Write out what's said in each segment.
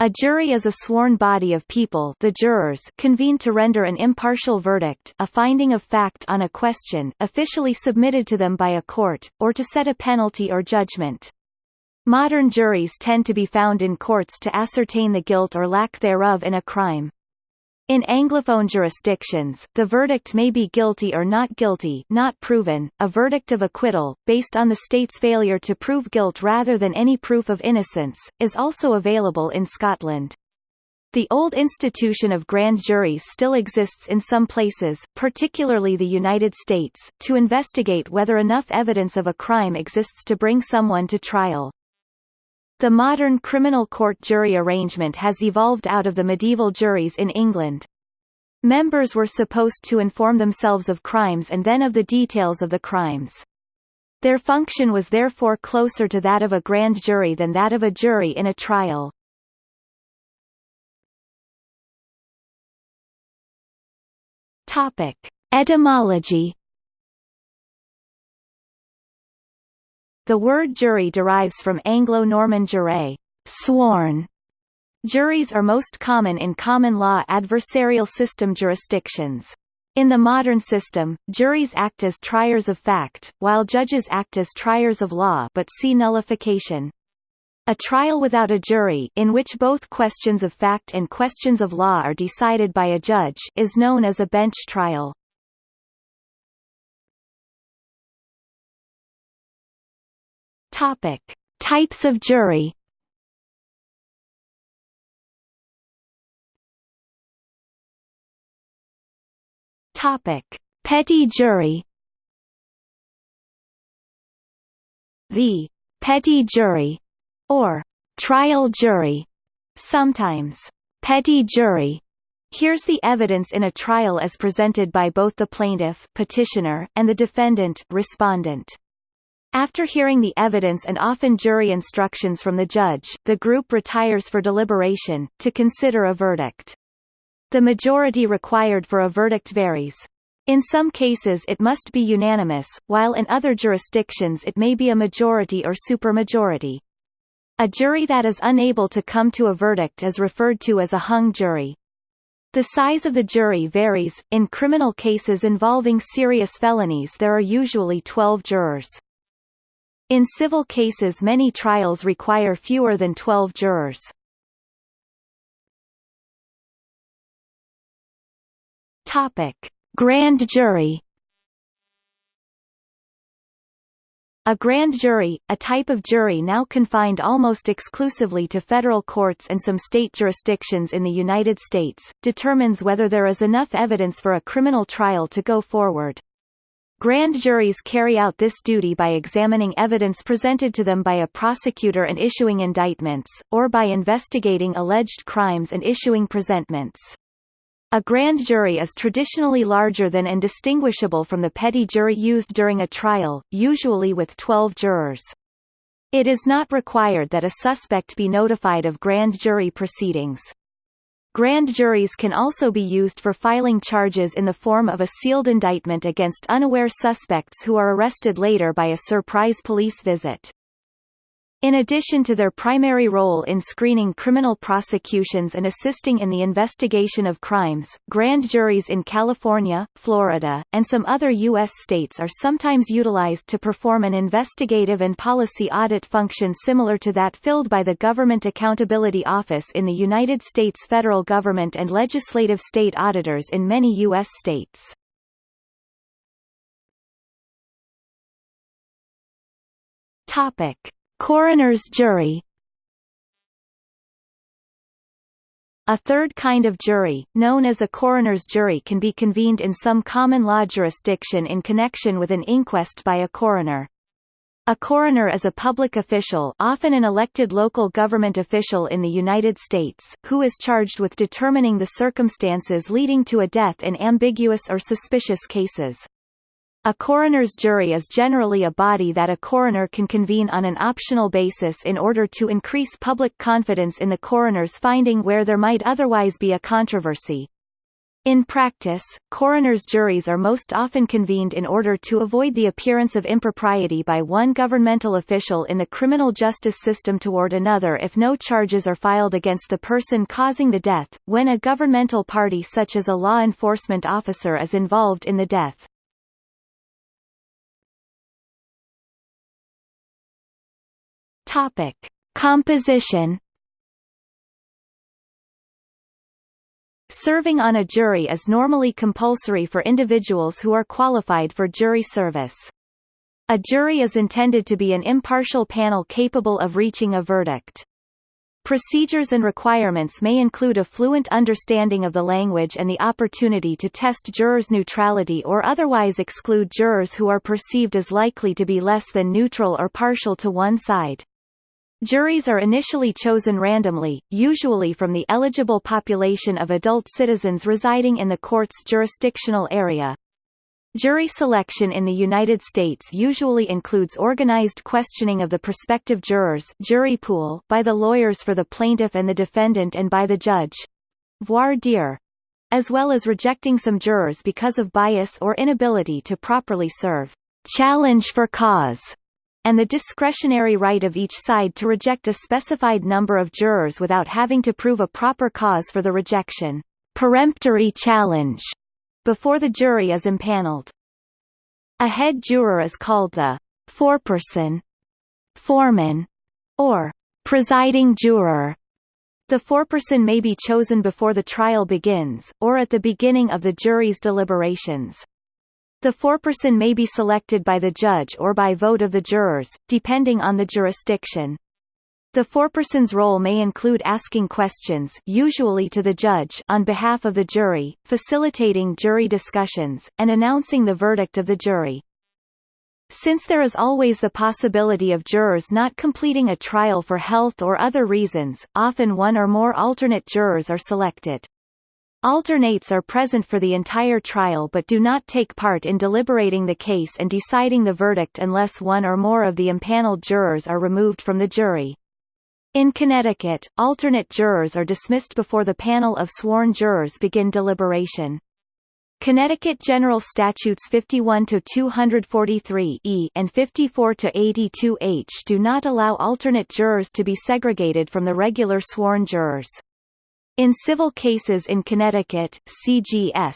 A jury is a sworn body of people the jurors convened to render an impartial verdict a finding of fact on a question officially submitted to them by a court, or to set a penalty or judgment. Modern juries tend to be found in courts to ascertain the guilt or lack thereof in a crime. In Anglophone jurisdictions, the verdict may be guilty or not guilty not proven, a verdict of acquittal, based on the state's failure to prove guilt rather than any proof of innocence, is also available in Scotland. The old institution of grand juries still exists in some places, particularly the United States, to investigate whether enough evidence of a crime exists to bring someone to trial. The modern criminal court jury arrangement has evolved out of the medieval juries in England. Members were supposed to inform themselves of crimes and then of the details of the crimes. Their function was therefore closer to that of a grand jury than that of a jury in a trial. Topic: Etymology The word jury derives from Anglo-Norman jure, sworn. Juries are most common in common law adversarial system jurisdictions. In the modern system, juries act as triers of fact, while judges act as triers of law but see nullification. A trial without a jury in which both questions of fact and questions of law are decided by a judge is known as a bench trial. Topic: Types of jury. Topic: Petit jury. The petit jury or trial jury, sometimes petty jury, hears the evidence in a trial as presented by both the plaintiff petitioner and the defendant respondent. After hearing the evidence and often jury instructions from the judge, the group retires for deliberation, to consider a verdict. The majority required for a verdict varies. In some cases it must be unanimous, while in other jurisdictions it may be a majority or supermajority. A jury that is unable to come to a verdict is referred to as a hung jury. The size of the jury varies. In criminal cases involving serious felonies there are usually 12 jurors. In civil cases many trials require fewer than 12 jurors. Topic: Grand jury. A grand jury, a type of jury now confined almost exclusively to federal courts and some state jurisdictions in the United States, determines whether there is enough evidence for a criminal trial to go forward. Grand juries carry out this duty by examining evidence presented to them by a prosecutor and issuing indictments, or by investigating alleged crimes and issuing presentments. A grand jury is traditionally larger than and distinguishable from the petit jury used during a trial, usually with 12 jurors. It is not required that a suspect be notified of grand jury proceedings. Grand juries can also be used for filing charges in the form of a sealed indictment against unaware suspects who are arrested later by a surprise police visit. In addition to their primary role in screening criminal prosecutions and assisting in the investigation of crimes, grand juries in California, Florida, and some other U.S. states are sometimes utilized to perform an investigative and policy audit function similar to that filled by the Government Accountability Office in the United States federal government and legislative state auditors in many U.S. states. Topic. Coroner's jury A third kind of jury, known as a coroner's jury can be convened in some common law jurisdiction in connection with an inquest by a coroner. A coroner is a public official often an elected local government official in the United States, who is charged with determining the circumstances leading to a death in ambiguous or suspicious cases. A coroner's jury is generally a body that a coroner can convene on an optional basis in order to increase public confidence in the coroner's finding where there might otherwise be a controversy. In practice, coroner's juries are most often convened in order to avoid the appearance of impropriety by one governmental official in the criminal justice system toward another if no charges are filed against the person causing the death, when a governmental party such as a law enforcement officer is involved in the death. Topic. Composition Serving on a jury is normally compulsory for individuals who are qualified for jury service. A jury is intended to be an impartial panel capable of reaching a verdict. Procedures and requirements may include a fluent understanding of the language and the opportunity to test jurors' neutrality or otherwise exclude jurors who are perceived as likely to be less than neutral or partial to one side. Juries are initially chosen randomly, usually from the eligible population of adult citizens residing in the court's jurisdictional area. Jury selection in the United States usually includes organized questioning of the prospective jurors jury pool by the lawyers for the plaintiff and the defendant and by the judge. Voir dire, as well as rejecting some jurors because of bias or inability to properly serve. Challenge for cause and the discretionary right of each side to reject a specified number of jurors without having to prove a proper cause for the rejection peremptory challenge before the jury is impaneled. A head juror is called the foreperson, foreman, or presiding juror. The foreperson may be chosen before the trial begins, or at the beginning of the jury's deliberations. The foreperson may be selected by the judge or by vote of the jurors, depending on the jurisdiction. The foreperson's role may include asking questions usually to the judge on behalf of the jury, facilitating jury discussions, and announcing the verdict of the jury. Since there is always the possibility of jurors not completing a trial for health or other reasons, often one or more alternate jurors are selected. Alternates are present for the entire trial but do not take part in deliberating the case and deciding the verdict unless one or more of the impaneled jurors are removed from the jury. In Connecticut, alternate jurors are dismissed before the panel of sworn jurors begin deliberation. Connecticut General Statutes 51 to 243 E and 54 to 82 H do not allow alternate jurors to be segregated from the regular sworn jurors. In civil cases in Connecticut, CGS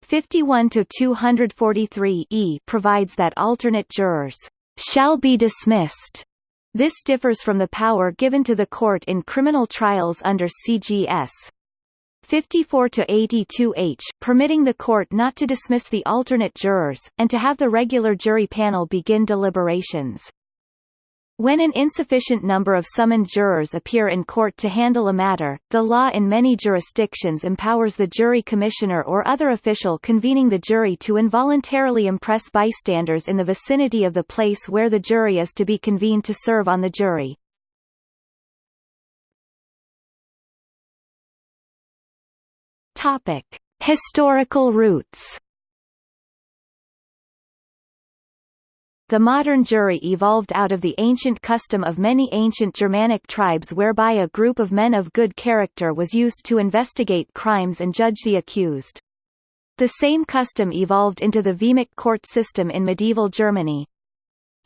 51 to 243 E provides that alternate jurors shall be dismissed. This differs from the power given to the court in criminal trials under CGS 54 to 82 H, permitting the court not to dismiss the alternate jurors and to have the regular jury panel begin deliberations. When an insufficient number of summoned jurors appear in court to handle a matter, the law in many jurisdictions empowers the jury commissioner or other official convening the jury to involuntarily impress bystanders in the vicinity of the place where the jury is to be convened to serve on the jury. Topic: Historical roots The modern jury evolved out of the ancient custom of many ancient Germanic tribes whereby a group of men of good character was used to investigate crimes and judge the accused. The same custom evolved into the Vehmic court system in medieval Germany.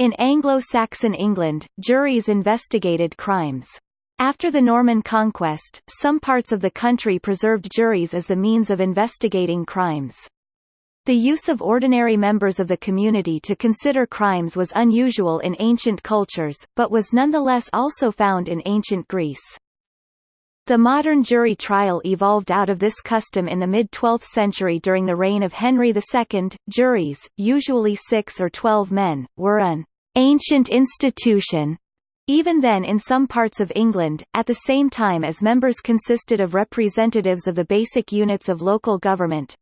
In Anglo-Saxon England, juries investigated crimes. After the Norman conquest, some parts of the country preserved juries as the means of investigating crimes. The use of ordinary members of the community to consider crimes was unusual in ancient cultures, but was nonetheless also found in ancient Greece. The modern jury trial evolved out of this custom in the mid-12th century during the reign of Henry II. Juries, usually six or twelve men, were an ancient institution even then in some parts of England, at the same time as members consisted of representatives of the basic units of local government,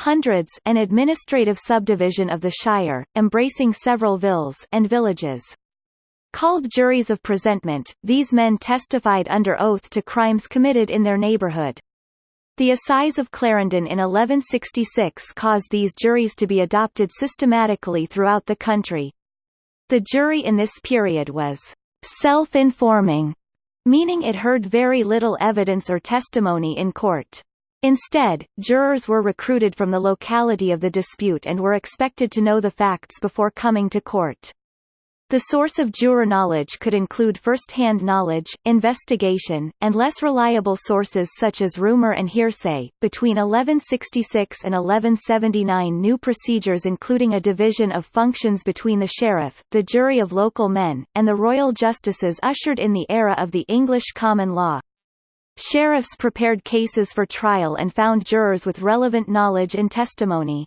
hundreds an administrative subdivision of the shire, embracing several villes and villages. Called juries of presentment, these men testified under oath to crimes committed in their neighbourhood. The Assize of Clarendon in 1166 caused these juries to be adopted systematically throughout the country. The jury in this period was self-informing, meaning it heard very little evidence or testimony in court. Instead, jurors were recruited from the locality of the dispute and were expected to know the facts before coming to court. The source of juror knowledge could include first-hand knowledge, investigation, and less reliable sources such as rumor and hearsay. Between 1166 and 1179 new procedures including a division of functions between the sheriff, the jury of local men, and the royal justices ushered in the era of the English common law. Sheriffs prepared cases for trial and found jurors with relevant knowledge and testimony.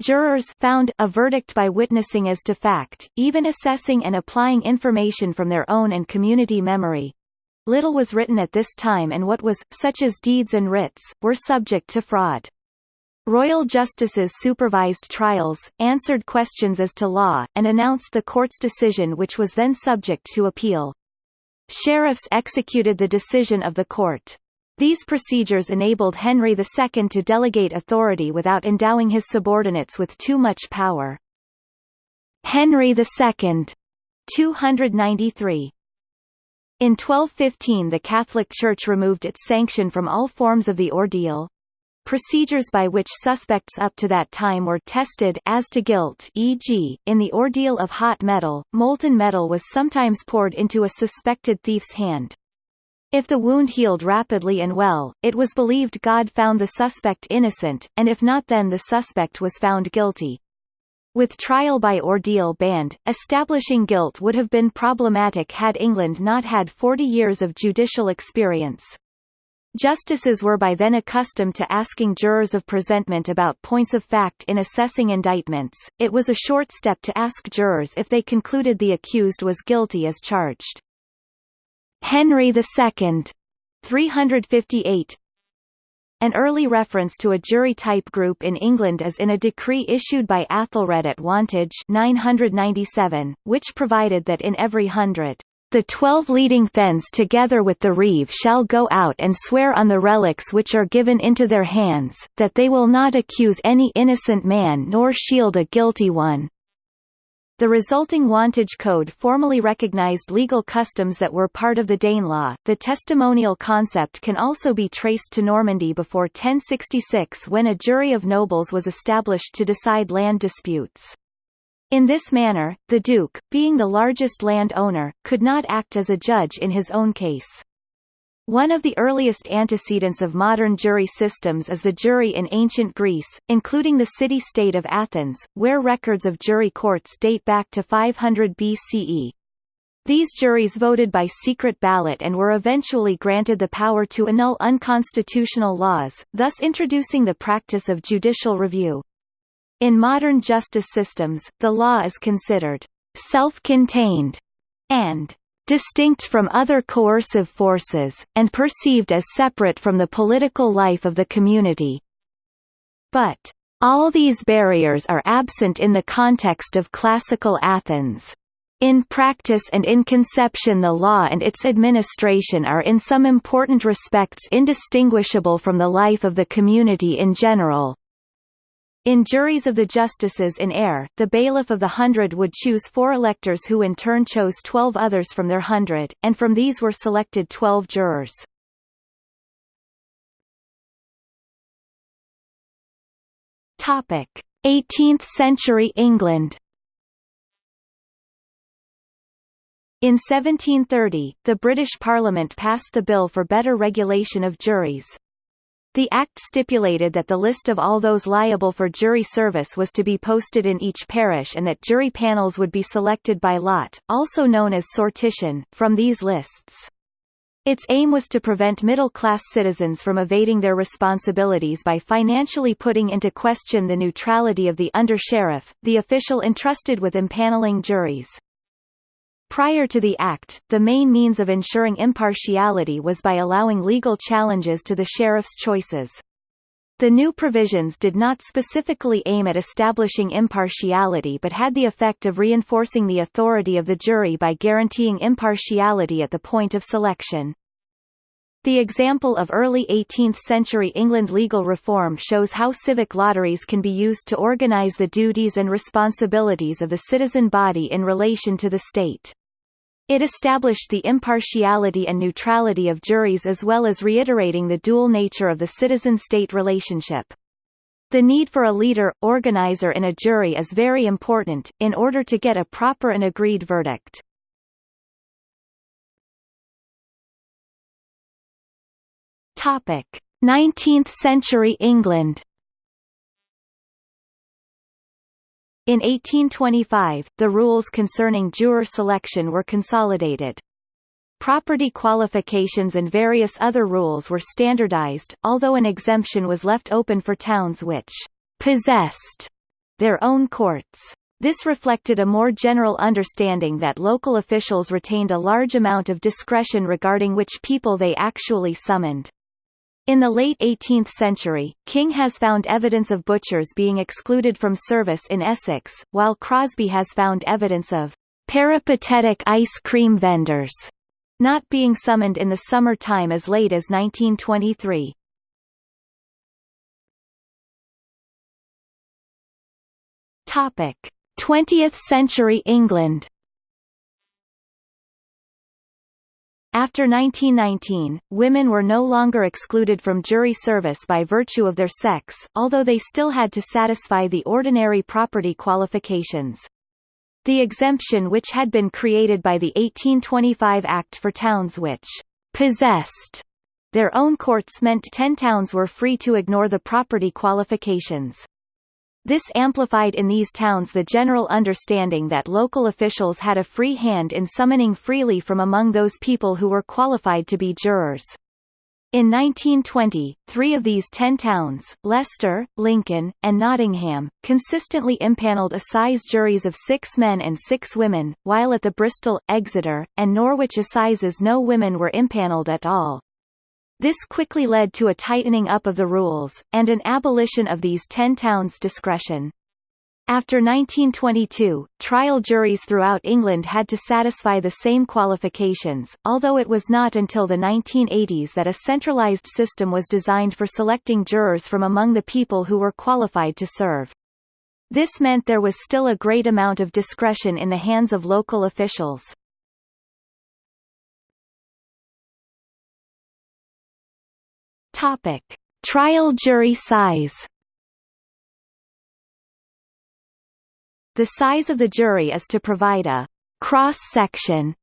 Jurors found a verdict by witnessing as to fact, even assessing and applying information from their own and community memory. Little was written at this time and what was, such as deeds and writs, were subject to fraud. Royal justices supervised trials, answered questions as to law, and announced the court's decision which was then subject to appeal. Sheriffs executed the decision of the court. These procedures enabled Henry II to delegate authority without endowing his subordinates with too much power. Henry II 293 in 1215 the Catholic Church removed its sanction from all forms of the ordeal, procedures by which suspects up to that time were tested as to guilt e.g., in the ordeal of hot metal, molten metal was sometimes poured into a suspected thief's hand. If the wound healed rapidly and well, it was believed God found the suspect innocent, and if not then the suspect was found guilty. With trial by ordeal banned, establishing guilt would have been problematic had England not had 40 years of judicial experience. Justices were by then accustomed to asking jurors of presentment about points of fact in assessing indictments. It was a short step to ask jurors if they concluded the accused was guilty as charged. Henry II 358 an early reference to a jury type group in England is in a decree issued by Athelred at Wantage 997, which provided that in every hundred the twelve leading thegns together with the reeve shall go out and swear on the relics which are given into their hands, that they will not accuse any innocent man nor shield a guilty one. The resulting Wantage Code formally recognized legal customs that were part of the Danelaw. The testimonial concept can also be traced to Normandy before 1066 when a jury of nobles was established to decide land disputes. In this manner, the duke, being the largest land owner, could not act as a judge in his own case. One of the earliest antecedents of modern jury systems is the jury in ancient Greece, including the city-state of Athens, where records of jury courts date back to 500 BCE. These juries voted by secret ballot and were eventually granted the power to annul unconstitutional laws, thus introducing the practice of judicial review. In modern justice systems, the law is considered self-contained and distinct from other coercive forces, and perceived as separate from the political life of the community. But, all these barriers are absent in the context of classical Athens. In practice and in conception the law and its administration are in some important respects indistinguishable from the life of the community in general. In juries of the justices in Eyre, the bailiff of the hundred would choose four electors who in turn chose twelve others from their hundred, and from these were selected twelve jurors. Topic: 18th century England. In 1730, the British Parliament passed the Bill for Better Regulation of Juries. The Act stipulated that the list of all those liable for jury service was to be posted in each parish and that jury panels would be selected by lot, also known as sortition, from these lists. Its aim was to prevent middle-class citizens from evading their responsibilities by financially putting into question the neutrality of the under-sheriff, the official entrusted with impaneling juries. Prior to the Act, the main means of ensuring impartiality was by allowing legal challenges to the sheriff's choices. The new provisions did not specifically aim at establishing impartiality but had the effect of reinforcing the authority of the jury by guaranteeing impartiality at the point of selection. The example of early 18th-century England legal reform shows how civic lotteries can be used to organise the duties and responsibilities of the citizen body in relation to the state. It established the impartiality and neutrality of juries as well as reiterating the dual nature of the citizen-state relationship. The need for a leader, organizer in a jury is very important, in order to get a proper and agreed verdict. Topic: 19th century England In 1825, the rules concerning juror selection were consolidated. Property qualifications and various other rules were standardized, although an exemption was left open for towns which possessed their own courts. This reflected a more general understanding that local officials retained a large amount of discretion regarding which people they actually summoned. In the late 18th century, King has found evidence of butchers being excluded from service in Essex, while Crosby has found evidence of peripatetic ice cream vendors not being summoned in the summer time as late as 1923. Topic: 20th century England After 1919, women were no longer excluded from jury service by virtue of their sex, although they still had to satisfy the ordinary property qualifications. The exemption which had been created by the 1825 Act for towns which possessed their own courts meant ten towns were free to ignore the property qualifications. This amplified in these towns the general understanding that local officials had a free hand in summoning freely from among those people who were qualified to be jurors. In 1920, three of these ten towns, Leicester, Lincoln, and Nottingham, consistently impaneled assize juries of six men and six women, while at the Bristol, Exeter, and Norwich assizes no women were impaneled at all. This quickly led to a tightening up of the rules, and an abolition of these ten towns' discretion. After 1922, trial juries throughout England had to satisfy the same qualifications, although it was not until the 1980s that a centralised system was designed for selecting jurors from among the people who were qualified to serve. This meant there was still a great amount of discretion in the hands of local officials. Topic: Trial jury size. The size of the jury is to provide a cross-section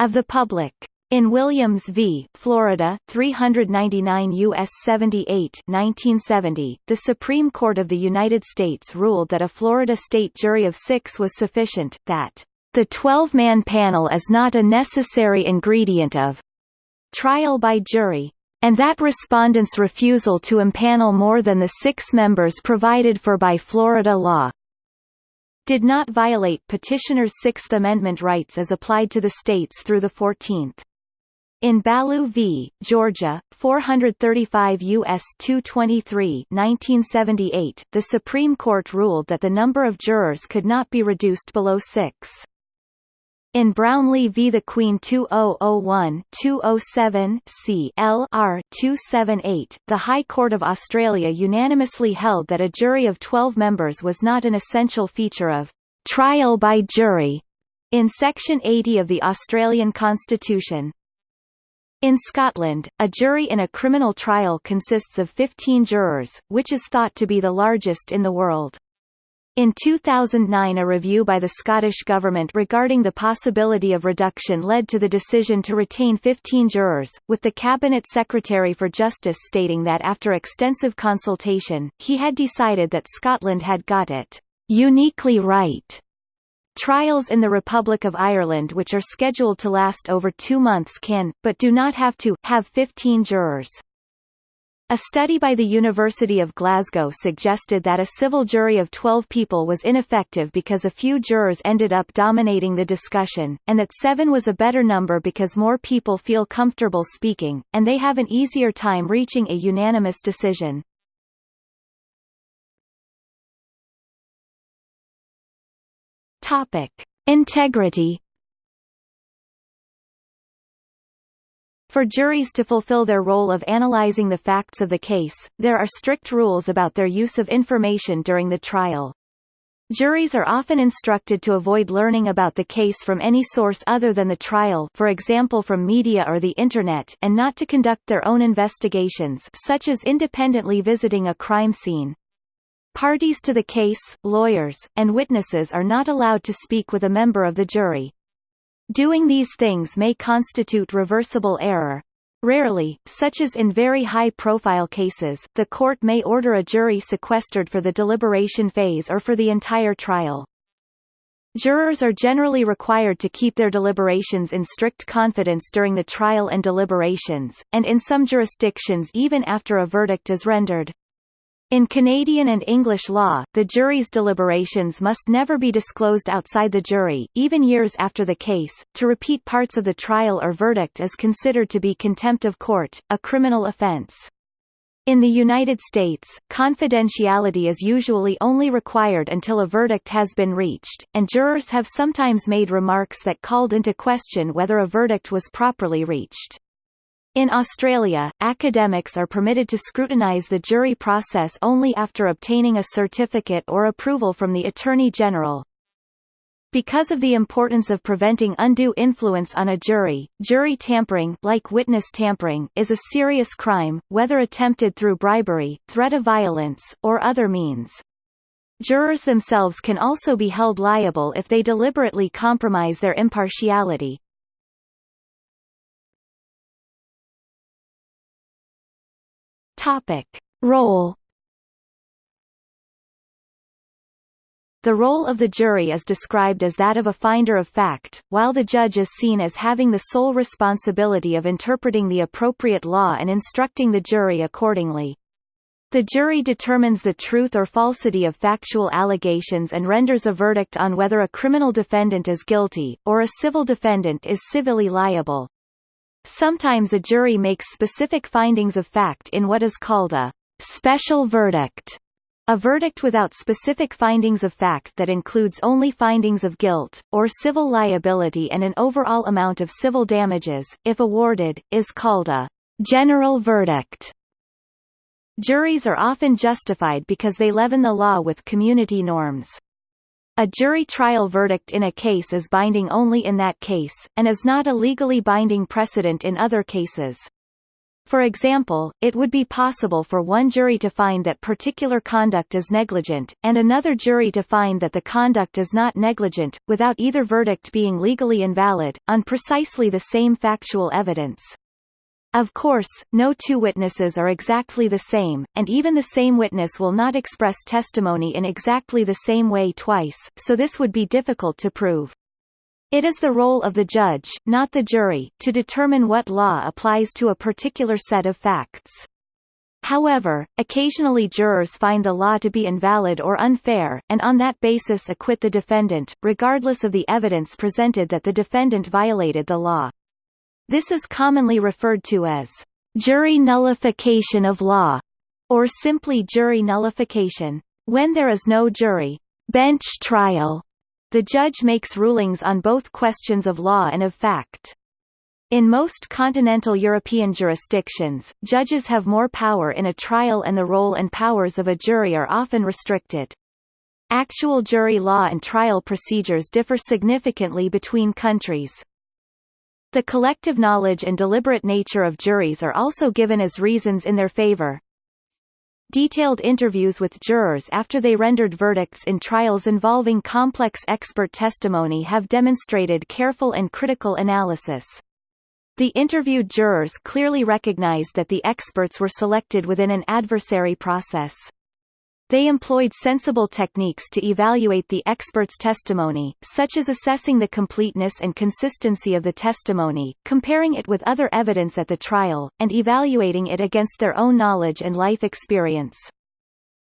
of the public. In Williams v. Florida, 399 U.S. 78 1970, the Supreme Court of the United States ruled that a Florida state jury of six was sufficient, that the 12-man panel is not a necessary ingredient of trial by jury, and that respondents' refusal to impanel more than the six members provided for by Florida law did not violate petitioners' Sixth Amendment rights as applied to the states through the 14th. In Ballew v. Georgia, 435 U.S. 223 1978, the Supreme Court ruled that the number of jurors could not be reduced below six. In Brownlee v. The Queen 2001-207 C L R 278, the High Court of Australia unanimously held that a jury of 12 members was not an essential feature of trial by jury in Section 80 of the Australian Constitution. In Scotland, a jury in a criminal trial consists of 15 jurors, which is thought to be the largest in the world. In 2009 a review by the Scottish Government regarding the possibility of reduction led to the decision to retain 15 jurors, with the Cabinet Secretary for Justice stating that after extensive consultation, he had decided that Scotland had got it uniquely right. Trials in the Republic of Ireland which are scheduled to last over two months can, but do not have to, have 15 jurors. A study by the University of Glasgow suggested that a civil jury of 12 people was ineffective because a few jurors ended up dominating the discussion, and that seven was a better number because more people feel comfortable speaking, and they have an easier time reaching a unanimous decision. Topic. Integrity For juries to fulfill their role of analyzing the facts of the case, there are strict rules about their use of information during the trial. Juries are often instructed to avoid learning about the case from any source other than the trial for example from media or the Internet and not to conduct their own investigations such as independently visiting a crime scene. Parties to the case, lawyers, and witnesses are not allowed to speak with a member of the jury. Doing these things may constitute reversible error. Rarely, such as in very high-profile cases, the court may order a jury sequestered for the deliberation phase or for the entire trial. Jurors are generally required to keep their deliberations in strict confidence during the trial and deliberations, and in some jurisdictions even after a verdict is rendered. In Canadian and English law, the jury's deliberations must never be disclosed outside the jury, even years after the case. To repeat parts of the trial or verdict is considered to be contempt of court, a criminal offense. In the United States, confidentiality is usually only required until a verdict has been reached, and jurors have sometimes made remarks that called into question whether a verdict was properly reached. In Australia, academics are permitted to scrutinise the jury process only after obtaining a certificate or approval from the Attorney-General. Because of the importance of preventing undue influence on a jury, jury tampering like witness tampering is a serious crime, whether attempted through bribery, threat of violence, or other means. Jurors themselves can also be held liable if they deliberately compromise their impartiality. Topic. Role The role of the jury is described as that of a finder of fact, while the judge is seen as having the sole responsibility of interpreting the appropriate law and instructing the jury accordingly. The jury determines the truth or falsity of factual allegations and renders a verdict on whether a criminal defendant is guilty, or a civil defendant is civilly liable. Sometimes a jury makes specific findings of fact in what is called a special verdict, a verdict without specific findings of fact that includes only findings of guilt, or civil liability and an overall amount of civil damages, if awarded, is called a general verdict. Juries are often justified because they leaven the law with community norms. A jury trial verdict in a case is binding only in that case, and is not a legally binding precedent in other cases. For example, it would be possible for one jury to find that particular conduct is negligent, and another jury to find that the conduct is not negligent, without either verdict being legally invalid, on precisely the same factual evidence. Of course, no two witnesses are exactly the same, and even the same witness will not express testimony in exactly the same way twice, so this would be difficult to prove. It is the role of the judge, not the jury, to determine what law applies to a particular set of facts. However, occasionally jurors find the law to be invalid or unfair, and on that basis acquit the defendant, regardless of the evidence presented that the defendant violated the law. This is commonly referred to as jury nullification of law, or simply jury nullification. When there is no jury bench trial, the judge makes rulings on both questions of law and of fact. In most continental European jurisdictions, judges have more power in a trial and the role and powers of a jury are often restricted. Actual jury law and trial procedures differ significantly between countries. The collective knowledge and deliberate nature of juries are also given as reasons in their favor. Detailed interviews with jurors after they rendered verdicts in trials involving complex expert testimony have demonstrated careful and critical analysis. The interviewed jurors clearly recognized that the experts were selected within an adversary process. They employed sensible techniques to evaluate the expert's testimony, such as assessing the completeness and consistency of the testimony, comparing it with other evidence at the trial, and evaluating it against their own knowledge and life experience.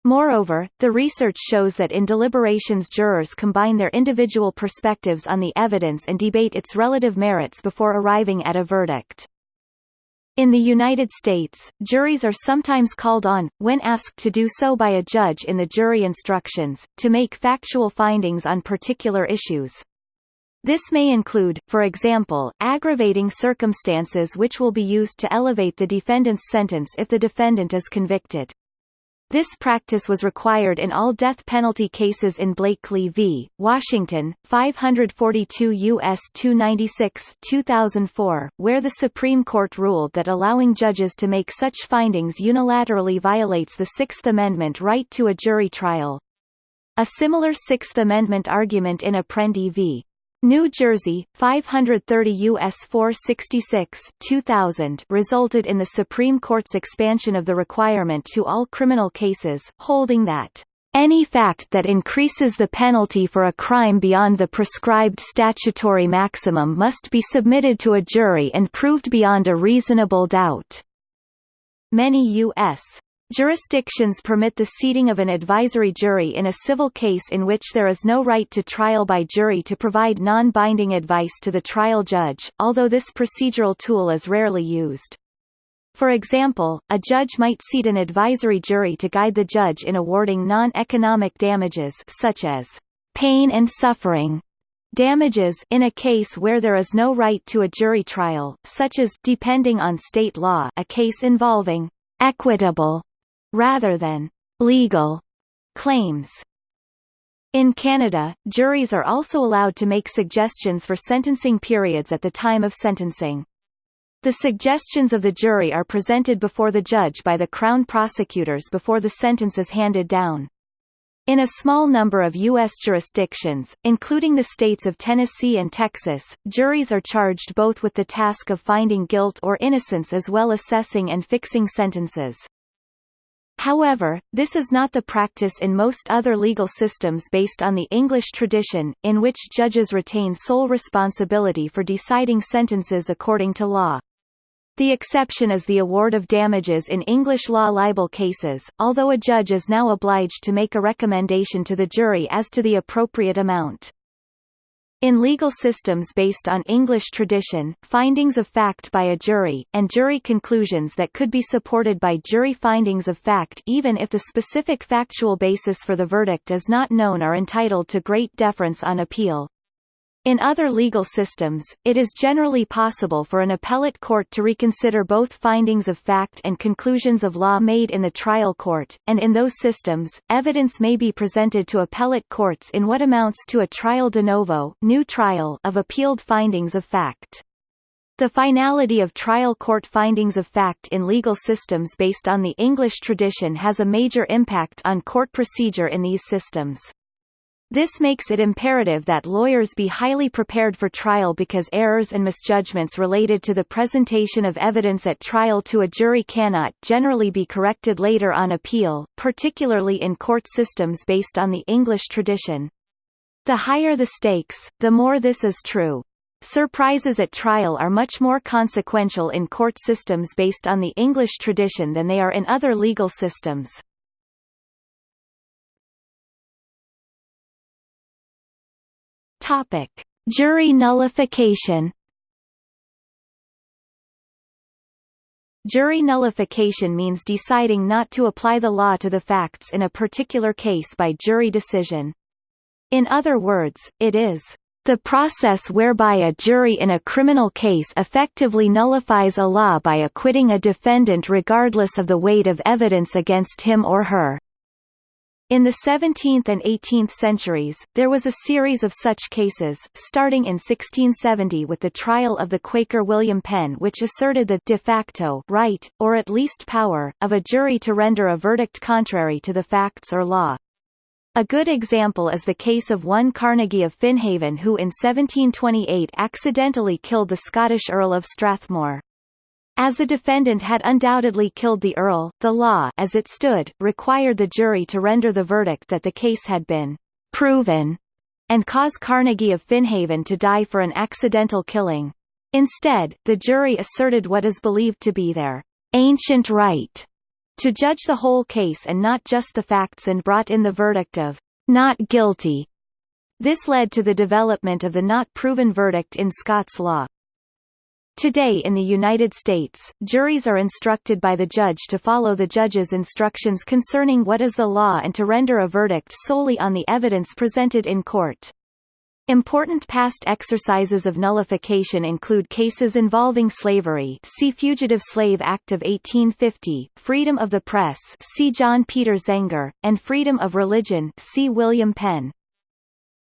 Moreover, the research shows that in deliberations jurors combine their individual perspectives on the evidence and debate its relative merits before arriving at a verdict. In the United States, juries are sometimes called on, when asked to do so by a judge in the jury instructions, to make factual findings on particular issues. This may include, for example, aggravating circumstances which will be used to elevate the defendant's sentence if the defendant is convicted. This practice was required in all death penalty cases in Blakely v. Washington, 542 U.S. 296 2004, where the Supreme Court ruled that allowing judges to make such findings unilaterally violates the Sixth Amendment right to a jury trial. A similar Sixth Amendment argument in Apprendi v. New Jersey, 530 U.S. 466 2000 resulted in the Supreme Court's expansion of the requirement to all criminal cases, holding that any fact that increases the penalty for a crime beyond the prescribed statutory maximum must be submitted to a jury and proved beyond a reasonable doubt. Many U.S. Jurisdictions permit the seating of an advisory jury in a civil case in which there is no right to trial by jury to provide non-binding advice to the trial judge, although this procedural tool is rarely used. For example, a judge might seat an advisory jury to guide the judge in awarding non-economic damages such as pain and suffering damages in a case where there is no right to a jury trial, such as depending on state law a case involving equitable rather than legal claims. In Canada, juries are also allowed to make suggestions for sentencing periods at the time of sentencing. The suggestions of the jury are presented before the judge by the Crown prosecutors before the sentence is handed down. In a small number of U.S. jurisdictions, including the states of Tennessee and Texas, juries are charged both with the task of finding guilt or innocence as well as assessing and fixing sentences. However, this is not the practice in most other legal systems based on the English tradition, in which judges retain sole responsibility for deciding sentences according to law. The exception is the award of damages in English law libel cases, although a judge is now obliged to make a recommendation to the jury as to the appropriate amount. In legal systems based on English tradition, findings of fact by a jury, and jury conclusions that could be supported by jury findings of fact even if the specific factual basis for the verdict is not known are entitled to great deference on appeal. In other legal systems, it is generally possible for an appellate court to reconsider both findings of fact and conclusions of law made in the trial court, and in those systems, evidence may be presented to appellate courts in what amounts to a trial de novo new trial of appealed findings of fact. The finality of trial court findings of fact in legal systems based on the English tradition has a major impact on court procedure in these systems. This makes it imperative that lawyers be highly prepared for trial because errors and misjudgments related to the presentation of evidence at trial to a jury cannot generally be corrected later on appeal, particularly in court systems based on the English tradition. The higher the stakes, the more this is true. Surprises at trial are much more consequential in court systems based on the English tradition than they are in other legal systems. Topic: Jury nullification. Jury nullification means deciding not to apply the law to the facts in a particular case by jury decision. In other words, it is the process whereby a jury in a criminal case effectively nullifies a law by acquitting a defendant regardless of the weight of evidence against him or her. In the 17th and 18th centuries, there was a series of such cases, starting in 1670 with the trial of the Quaker William Penn which asserted the de facto right, or at least power, of a jury to render a verdict contrary to the facts or law. A good example is the case of one Carnegie of Finhaven who in 1728 accidentally killed the Scottish Earl of Strathmore. As the defendant had undoubtedly killed the Earl, the law as it stood, required the jury to render the verdict that the case had been proven and cause Carnegie of Finhaven to die for an accidental killing. Instead, the jury asserted what is believed to be their ancient right to judge the whole case and not just the facts and brought in the verdict of not guilty. This led to the development of the not proven verdict in Scots law. Today in the United States, juries are instructed by the judge to follow the judge's instructions concerning what is the law and to render a verdict solely on the evidence presented in court. Important past exercises of nullification include cases involving slavery see Fugitive Slave Act of 1850, freedom of the press see John Peter Zenger, and freedom of religion see William Penn.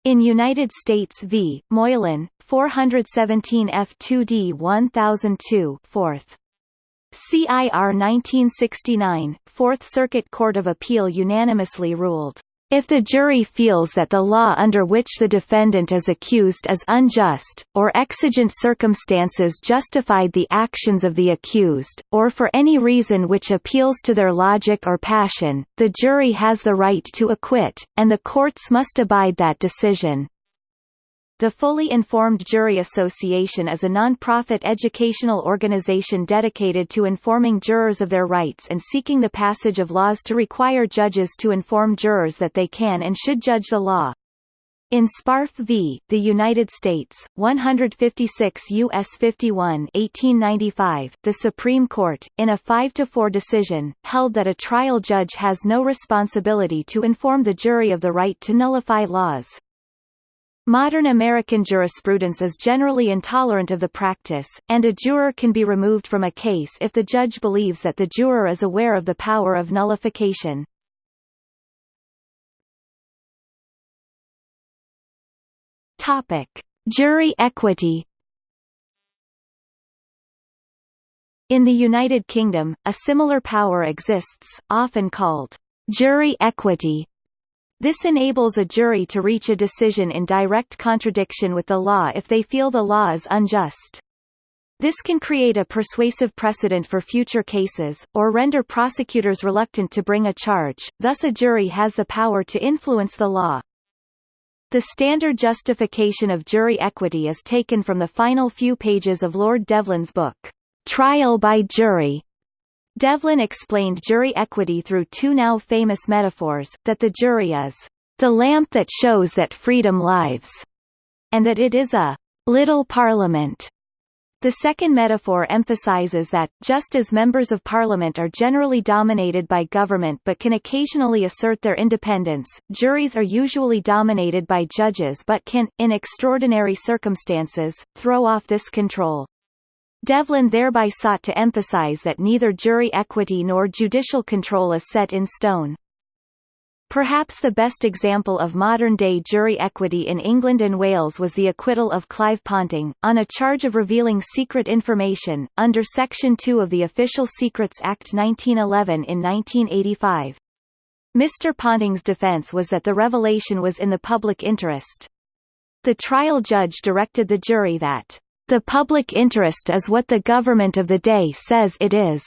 In United States v. Moylan, 417 F2D 1002 4th. CIR 1969, Fourth Circuit Court of Appeal unanimously ruled if the jury feels that the law under which the defendant is accused is unjust, or exigent circumstances justified the actions of the accused, or for any reason which appeals to their logic or passion, the jury has the right to acquit, and the courts must abide that decision. The Fully Informed Jury Association is a non-profit educational organization dedicated to informing jurors of their rights and seeking the passage of laws to require judges to inform jurors that they can and should judge the law. In Sparf v. The United States, 156 U.S. 51 1895, the Supreme Court, in a 5-4 decision, held that a trial judge has no responsibility to inform the jury of the right to nullify laws. Modern American jurisprudence is generally intolerant of the practice, and a juror can be removed from a case if the judge believes that the juror is aware of the power of nullification. Topic: Jury equity. In the United Kingdom, a similar power exists, often called jury equity, this enables a jury to reach a decision in direct contradiction with the law if they feel the law is unjust. This can create a persuasive precedent for future cases, or render prosecutors reluctant to bring a charge, thus a jury has the power to influence the law. The standard justification of jury equity is taken from the final few pages of Lord Devlin's book, Trial by Jury, Devlin explained jury equity through two now famous metaphors, that the jury is the lamp that shows that freedom lives, and that it is a little parliament. The second metaphor emphasizes that, just as members of parliament are generally dominated by government but can occasionally assert their independence, juries are usually dominated by judges but can, in extraordinary circumstances, throw off this control. Devlin thereby sought to emphasize that neither jury equity nor judicial control is set in stone. Perhaps the best example of modern-day jury equity in England and Wales was the acquittal of Clive Ponting, on a charge of revealing secret information, under Section 2 of the Official Secrets Act 1911 in 1985. Mr. Ponting's defence was that the revelation was in the public interest. The trial judge directed the jury that the public interest is what the government of the day says it is.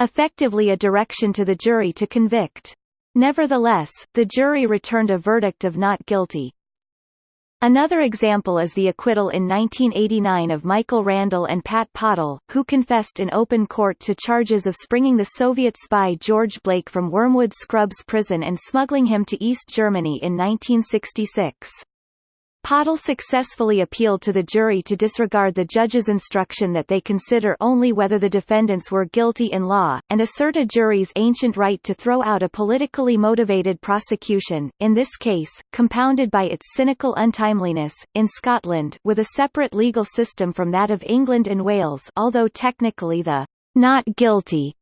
Effectively a direction to the jury to convict. Nevertheless, the jury returned a verdict of not guilty. Another example is the acquittal in 1989 of Michael Randle and Pat Pottle, who confessed in open court to charges of springing the Soviet spy George Blake from Wormwood Scrubs prison and smuggling him to East Germany in 1966. Pottle successfully appealed to the jury to disregard the judge's instruction that they consider only whether the defendants were guilty in law, and assert a jury's ancient right to throw out a politically motivated prosecution, in this case, compounded by its cynical untimeliness, in Scotland with a separate legal system from that of England and Wales although technically the not guilty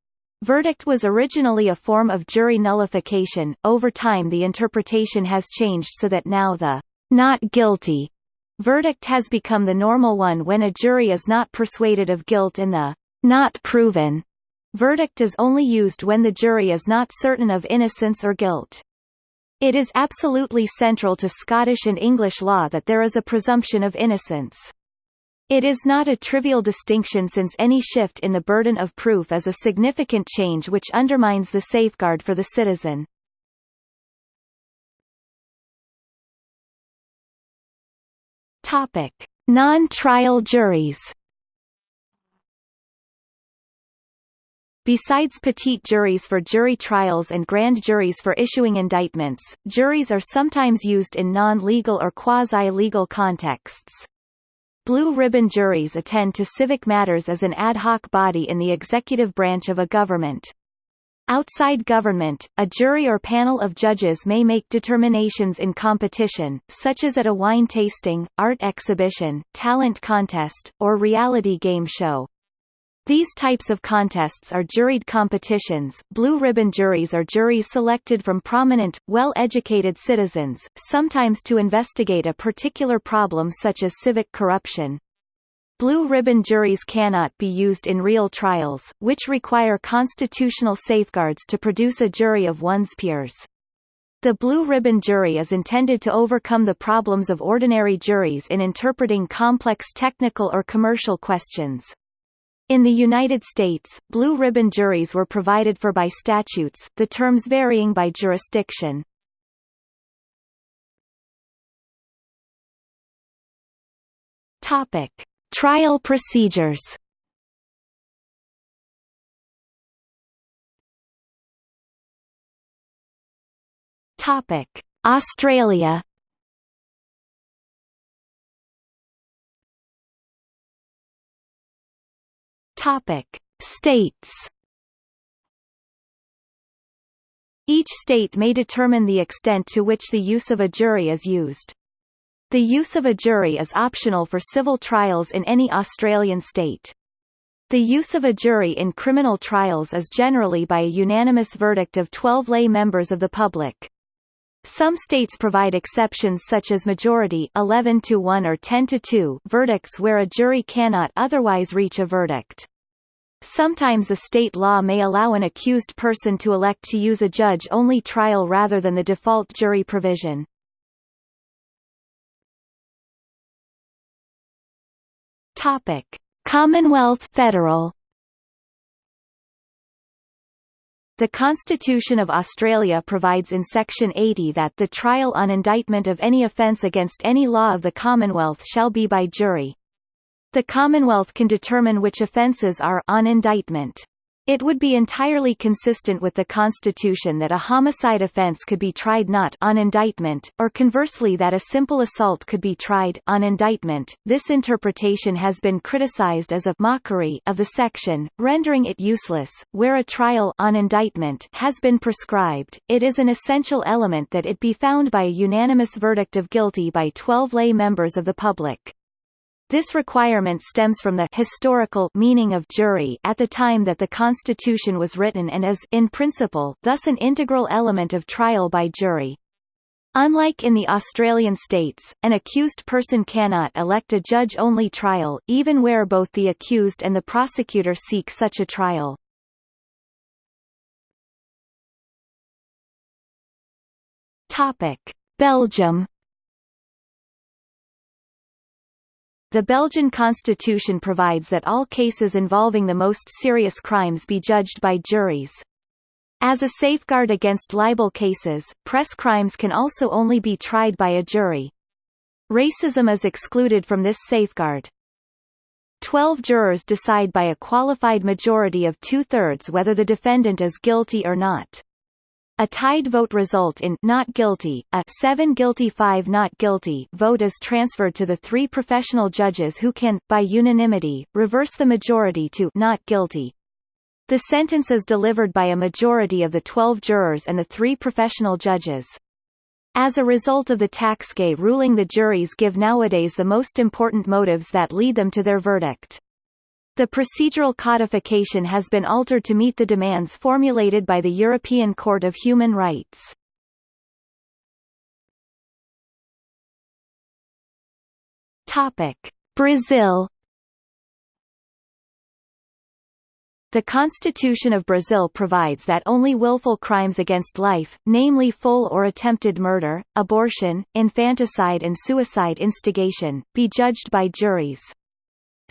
Verdict was originally a form of jury nullification, over time the interpretation has changed so that now the not guilty verdict has become the normal one when a jury is not persuaded of guilt and the not proven verdict is only used when the jury is not certain of innocence or guilt. It is absolutely central to Scottish and English law that there is a presumption of innocence. It is not a trivial distinction since any shift in the burden of proof is a significant change which undermines the safeguard for the citizen. Topic: Non-trial juries. Besides petit juries for jury trials and grand juries for issuing indictments, juries are sometimes used in non-legal or quasi-legal contexts. Blue ribbon juries attend to civic matters as an ad hoc body in the executive branch of a government. Outside government, a jury or panel of judges may make determinations in competition, such as at a wine tasting, art exhibition, talent contest, or reality game show. These types of contests are juried competitions. Blue ribbon juries are juries selected from prominent, well-educated citizens, sometimes to investigate a particular problem such as civic corruption. Blue ribbon juries cannot be used in real trials, which require constitutional safeguards to produce a jury of one's peers. The blue ribbon jury is intended to overcome the problems of ordinary juries in interpreting complex technical or commercial questions. In the United States, blue ribbon juries were provided for by statutes, the terms varying by jurisdiction. Topic: Trial procedures. Topic: Australia. Topic: States. Each state may determine the extent to which the use of a jury is used. The use of a jury is optional for civil trials in any Australian state. The use of a jury in criminal trials is generally by a unanimous verdict of 12 lay members of the public. Some states provide exceptions such as majority 11 to 1 or 10 to 2 verdicts where a jury cannot otherwise reach a verdict. Sometimes a state law may allow an accused person to elect to use a judge-only trial rather than the default jury provision. Topic: Commonwealth Federal The Constitution of Australia provides in Section 80 that the trial on indictment of any offence against any law of the Commonwealth shall be by jury. The Commonwealth can determine which offences are on indictment. It would be entirely consistent with the Constitution that a homicide offence could be tried not on indictment, or conversely that a simple assault could be tried on indictment. This interpretation has been criticized as a mockery of the section, rendering it useless. Where a trial on indictment has been prescribed, it is an essential element that it be found by a unanimous verdict of guilty by 12 lay members of the public. This requirement stems from the historical meaning of jury at the time that the Constitution was written and is in principle thus an integral element of trial by jury. Unlike in the Australian states, an accused person cannot elect a judge-only trial, even where both the accused and the prosecutor seek such a trial. Topic: Belgium The Belgian constitution provides that all cases involving the most serious crimes be judged by juries. As a safeguard against libel cases, press crimes can also only be tried by a jury. Racism is excluded from this safeguard. Twelve jurors decide by a qualified majority of two-thirds whether the defendant is guilty or not. A tied vote result in not guilty, a 7 guilty 5 not guilty vote is transferred to the three professional judges who can, by unanimity, reverse the majority to not guilty. The sentence is delivered by a majority of the 12 jurors and the three professional judges. As a result of the Taxquet ruling the juries give nowadays the most important motives that lead them to their verdict. The procedural codification has been altered to meet the demands formulated by the European Court of Human Rights. Topic: Brazil The Constitution of Brazil provides that only willful crimes against life, namely full or attempted murder, abortion, infanticide and suicide instigation, be judged by juries.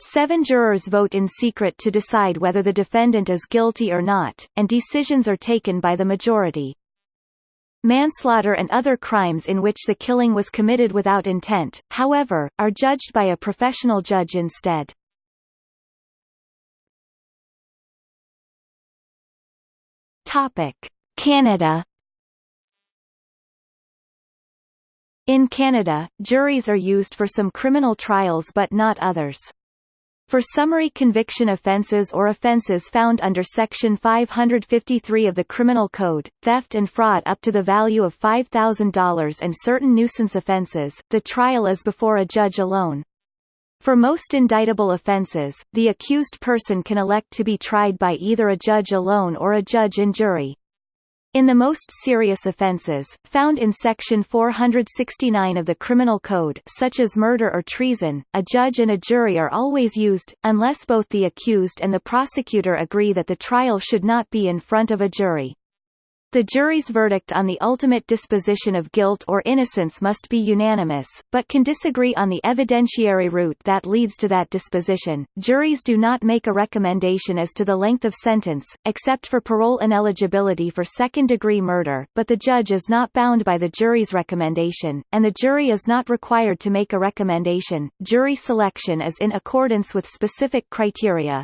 Seven jurors vote in secret to decide whether the defendant is guilty or not, and decisions are taken by the majority. Manslaughter and other crimes in which the killing was committed without intent, however, are judged by a professional judge instead. Canada In Canada, juries are used for some criminal trials but not others. For summary conviction offences or offences found under Section 553 of the Criminal Code, theft and fraud up to the value of $5,000 and certain nuisance offences, the trial is before a judge alone. For most indictable offences, the accused person can elect to be tried by either a judge alone or a judge and jury. In the most serious offences, found in Section 469 of the Criminal Code such as murder or treason, a judge and a jury are always used, unless both the accused and the prosecutor agree that the trial should not be in front of a jury. The jury's verdict on the ultimate disposition of guilt or innocence must be unanimous, but can disagree on the evidentiary route that leads to that disposition. Juries do not make a recommendation as to the length of sentence, except for parole ineligibility for second-degree murder, but the judge is not bound by the jury's recommendation, and the jury is not required to make a recommendation. Jury selection is in accordance with specific criteria,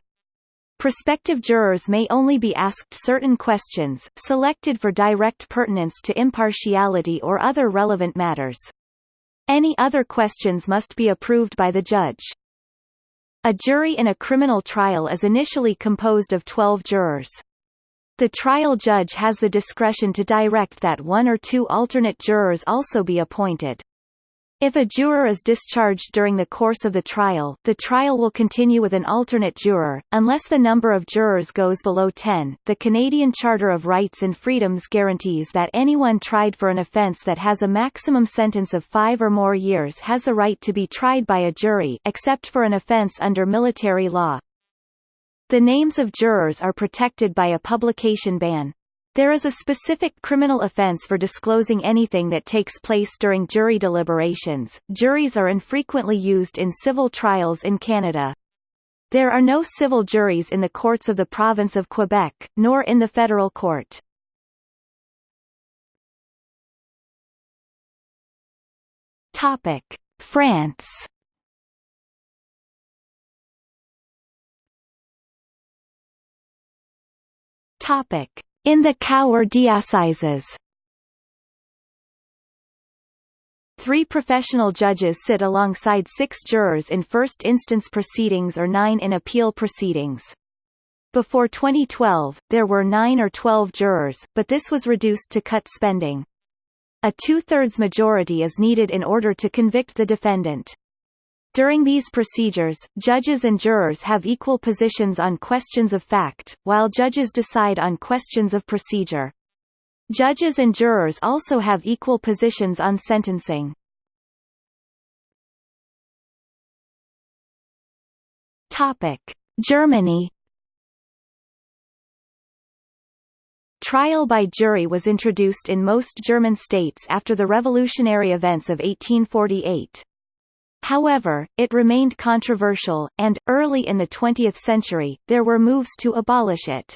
Prospective jurors may only be asked certain questions, selected for direct pertinence to impartiality or other relevant matters. Any other questions must be approved by the judge. A jury in a criminal trial is initially composed of 12 jurors. The trial judge has the discretion to direct that one or two alternate jurors also be appointed. If a juror is discharged during the course of the trial, the trial will continue with an alternate juror, unless the number of jurors goes below 10. The Canadian Charter of Rights and Freedoms guarantees that anyone tried for an offence that has a maximum sentence of five or more years has the right to be tried by a jury except for an offence under military law. The names of jurors are protected by a publication ban. There is a specific criminal offense for disclosing anything that takes place during jury deliberations. Juries are infrequently used in civil trials in Canada. There are no civil juries in the courts of the province of Quebec, nor in the federal court. Topic: France. Topic: in the Cour d'assises Three professional judges sit alongside six jurors in first-instance proceedings or nine in appeal proceedings. Before 2012, there were nine or twelve jurors, but this was reduced to cut spending. A two-thirds majority is needed in order to convict the defendant. During these procedures, judges and jurors have equal positions on questions of fact, while judges decide on questions of procedure. Judges and jurors also have equal positions on sentencing. Topic: Germany Trial by jury was introduced in most German states after the revolutionary events of 1848. However, it remained controversial, and, early in the 20th century, there were moves to abolish it.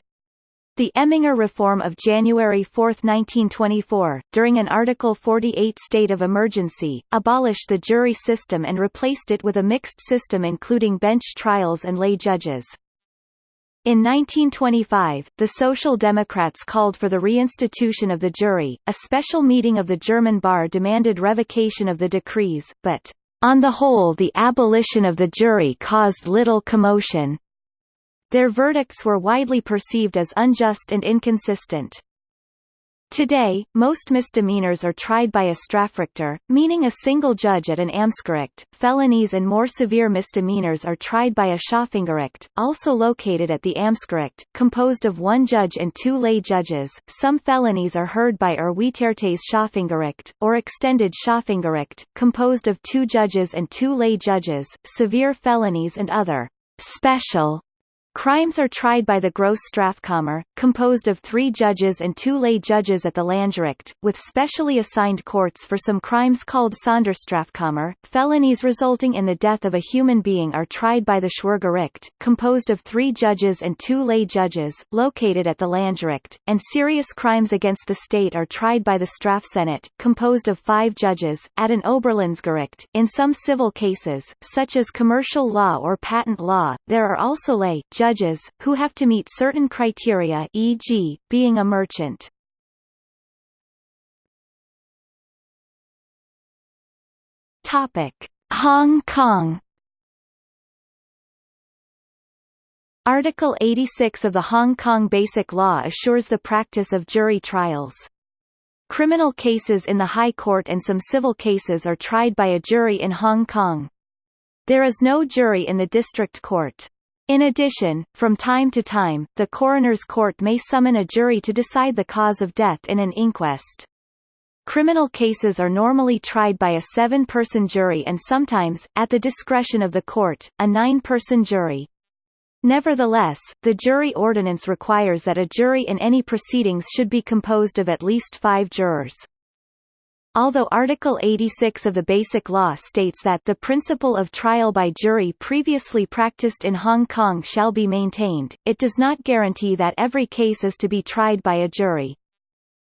The Emminger Reform of January 4, 1924, during an Article 48 state of emergency, abolished the jury system and replaced it with a mixed system including bench trials and lay judges. In 1925, the Social Democrats called for the reinstitution of the jury. A special meeting of the German bar demanded revocation of the decrees, but on the whole the abolition of the jury caused little commotion. Their verdicts were widely perceived as unjust and inconsistent. Today, most misdemeanors are tried by a Strafrichter, meaning a single judge at an Amtsgericht. Felonies and more severe misdemeanors are tried by a Schöffengericht, also located at the Amtsgericht, composed of one judge and two lay judges. Some felonies are heard by Erweitertes Schöffengericht, or Extended Schöffengericht, composed of two judges and two lay judges. Severe felonies and other special Crimes are tried by the Gross Strafkammer, composed of three judges and two lay judges at the Landgericht, with specially assigned courts for some crimes called Sonderstrafkammer. Felonies resulting in the death of a human being are tried by the Schwurgericht, composed of three judges and two lay judges, located at the Landgericht, and serious crimes against the state are tried by the Strafsenat, composed of five judges, at an Oberlandesgericht. In some civil cases, such as commercial law or patent law, there are also lay judges, who have to meet certain criteria e.g., being a merchant. Hong Kong Article 86 of the Hong Kong Basic Law assures the practice of jury trials. Criminal cases in the High Court and some civil cases are tried by a jury in Hong Kong. There is no jury in the District Court. In addition, from time to time, the coroner's court may summon a jury to decide the cause of death in an inquest. Criminal cases are normally tried by a seven-person jury and sometimes, at the discretion of the court, a nine-person jury. Nevertheless, the jury ordinance requires that a jury in any proceedings should be composed of at least five jurors. Although Article 86 of the Basic Law states that the principle of trial by jury previously practiced in Hong Kong shall be maintained, it does not guarantee that every case is to be tried by a jury.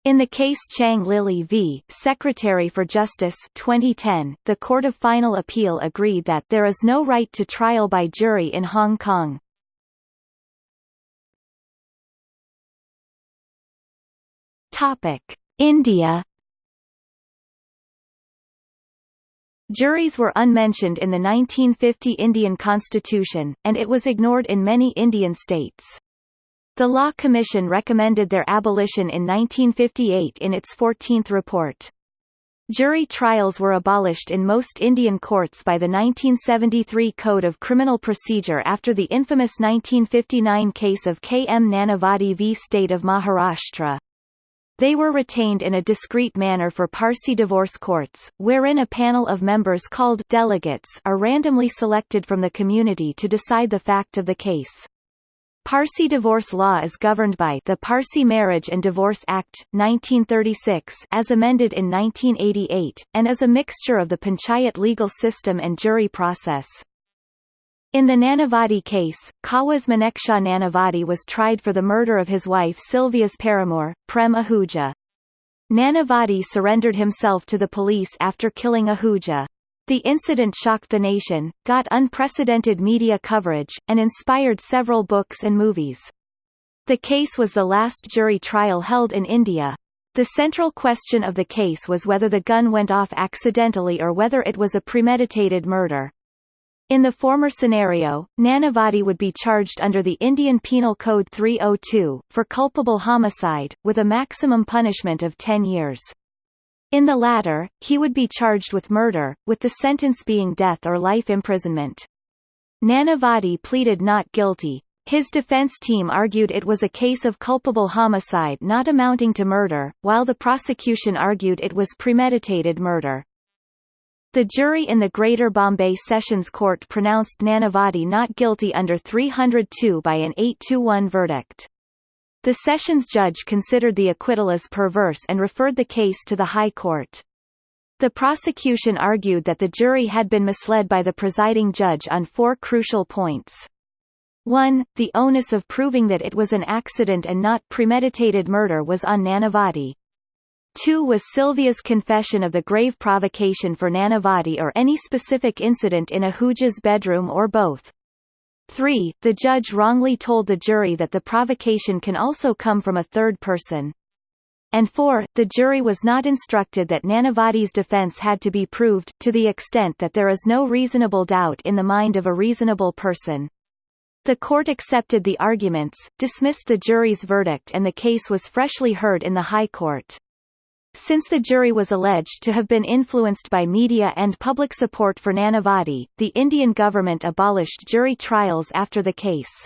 In the case Chiang Lily v. Secretary for Justice 2010, the Court of Final Appeal agreed that there is no right to trial by jury in Hong Kong. India. Juries were unmentioned in the 1950 Indian constitution, and it was ignored in many Indian states. The Law Commission recommended their abolition in 1958 in its 14th report. Jury trials were abolished in most Indian courts by the 1973 Code of Criminal Procedure after the infamous 1959 case of K. M. Nanavati v. State of Maharashtra. They were retained in a discreet manner for Parsi divorce courts, wherein a panel of members called delegates are randomly selected from the community to decide the fact of the case. Parsi divorce law is governed by the Parsi Marriage and Divorce Act, 1936 as amended in 1988, and is a mixture of the panchayat legal system and jury process. In the Nanavati case, Kawas Manekshaw Nanavati was tried for the murder of his wife Sylvia's paramour, Prem Ahuja. Nanavati surrendered himself to the police after killing Ahuja. The incident shocked the nation, got unprecedented media coverage, and inspired several books and movies. The case was the last jury trial held in India. The central question of the case was whether the gun went off accidentally or whether it was a premeditated murder. In the former scenario, Nanavati would be charged under the Indian Penal Code 302, for culpable homicide, with a maximum punishment of 10 years. In the latter, he would be charged with murder, with the sentence being death or life imprisonment. Nanavati pleaded not guilty. His defense team argued it was a case of culpable homicide not amounting to murder, while the prosecution argued it was premeditated murder. The jury in the Greater Bombay Sessions Court pronounced Nanavati not guilty under 302 by an 8-1 verdict. The Sessions judge considered the acquittal as perverse and referred the case to the High Court. The prosecution argued that the jury had been misled by the presiding judge on four crucial points. 1. The onus of proving that it was an accident and not premeditated murder was on Nanavati. 2 was Sylvia's confession of the grave provocation for Nanavati or any specific incident in Ahuja's bedroom or both. 3. The judge wrongly told the jury that the provocation can also come from a third person. And 4. The jury was not instructed that Nanavati's defense had to be proved, to the extent that there is no reasonable doubt in the mind of a reasonable person. The court accepted the arguments, dismissed the jury's verdict and the case was freshly heard in the High Court. Since the jury was alleged to have been influenced by media and public support for Nanavati, the Indian government abolished jury trials after the case.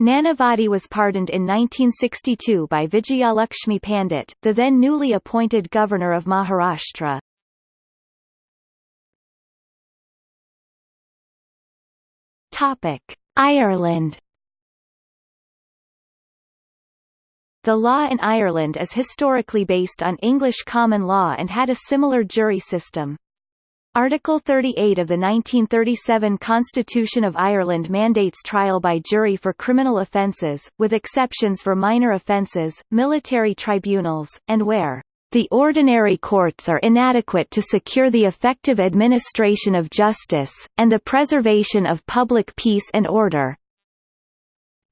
Nanavati was pardoned in 1962 by Vijayalakshmi Pandit, the then newly appointed governor of Maharashtra. Ireland The law in Ireland is historically based on English common law and had a similar jury system. Article 38 of the 1937 Constitution of Ireland mandates trial by jury for criminal offences, with exceptions for minor offences, military tribunals, and where the ordinary courts are inadequate to secure the effective administration of justice, and the preservation of public peace and order.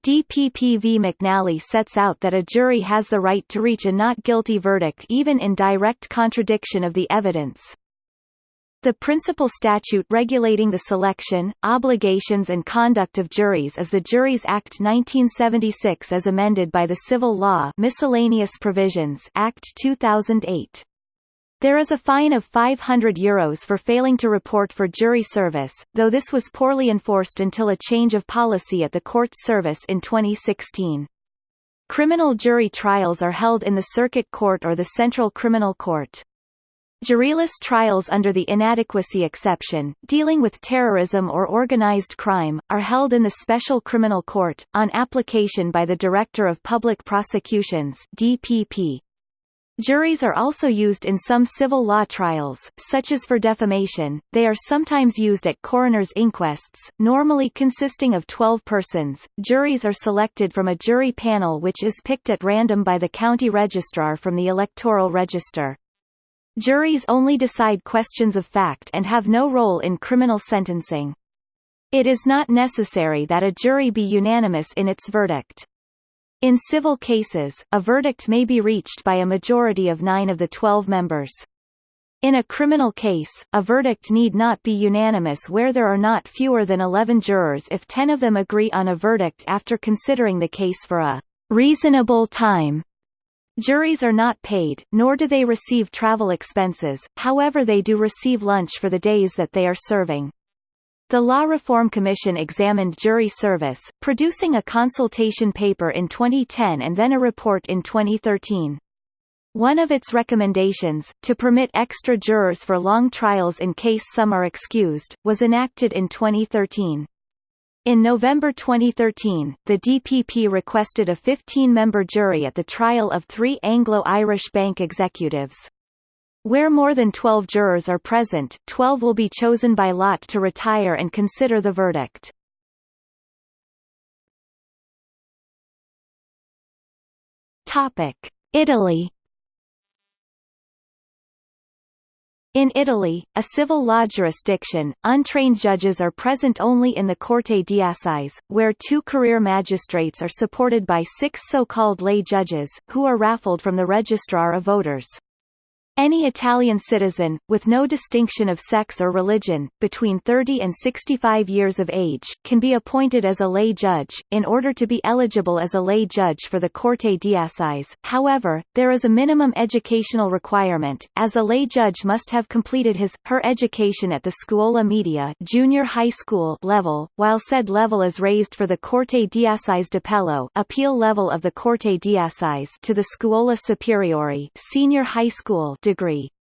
DPP v McNally sets out that a jury has the right to reach a not guilty verdict even in direct contradiction of the evidence. The principal statute regulating the selection, obligations and conduct of juries is the Juries Act 1976 as amended by the Civil Law Miscellaneous Provisions Act 2008. There is a fine of €500 Euros for failing to report for jury service, though this was poorly enforced until a change of policy at the court's service in 2016. Criminal jury trials are held in the Circuit Court or the Central Criminal Court. Juryless trials under the inadequacy exception, dealing with terrorism or organized crime, are held in the Special Criminal Court, on application by the Director of Public Prosecutions DPP. Juries are also used in some civil law trials, such as for defamation. They are sometimes used at coroner's inquests, normally consisting of 12 persons. Juries are selected from a jury panel which is picked at random by the county registrar from the electoral register. Juries only decide questions of fact and have no role in criminal sentencing. It is not necessary that a jury be unanimous in its verdict. In civil cases, a verdict may be reached by a majority of nine of the twelve members. In a criminal case, a verdict need not be unanimous where there are not fewer than 11 jurors if 10 of them agree on a verdict after considering the case for a reasonable time. Juries are not paid, nor do they receive travel expenses, however they do receive lunch for the days that they are serving. The Law Reform Commission examined jury service, producing a consultation paper in 2010 and then a report in 2013. One of its recommendations, to permit extra jurors for long trials in case some are excused, was enacted in 2013. In November 2013, the DPP requested a 15-member jury at the trial of three Anglo-Irish bank executives. Where more than 12 jurors are present, 12 will be chosen by lot to retire and consider the verdict. Italy In Italy, a civil law jurisdiction, untrained judges are present only in the Corte d'Assise, where two career magistrates are supported by six so-called lay judges, who are raffled from the registrar of voters. Any Italian citizen, with no distinction of sex or religion, between 30 and 65 years of age, can be appointed as a lay judge. In order to be eligible as a lay judge for the Corte d'Assise, however, there is a minimum educational requirement, as the lay judge must have completed his, her education at the Scuola Media junior high school level, while said level is raised for the Corte d'Assise d'Appello appeal level of the Corte d'Assise to the Scuola Superiore senior high school degree.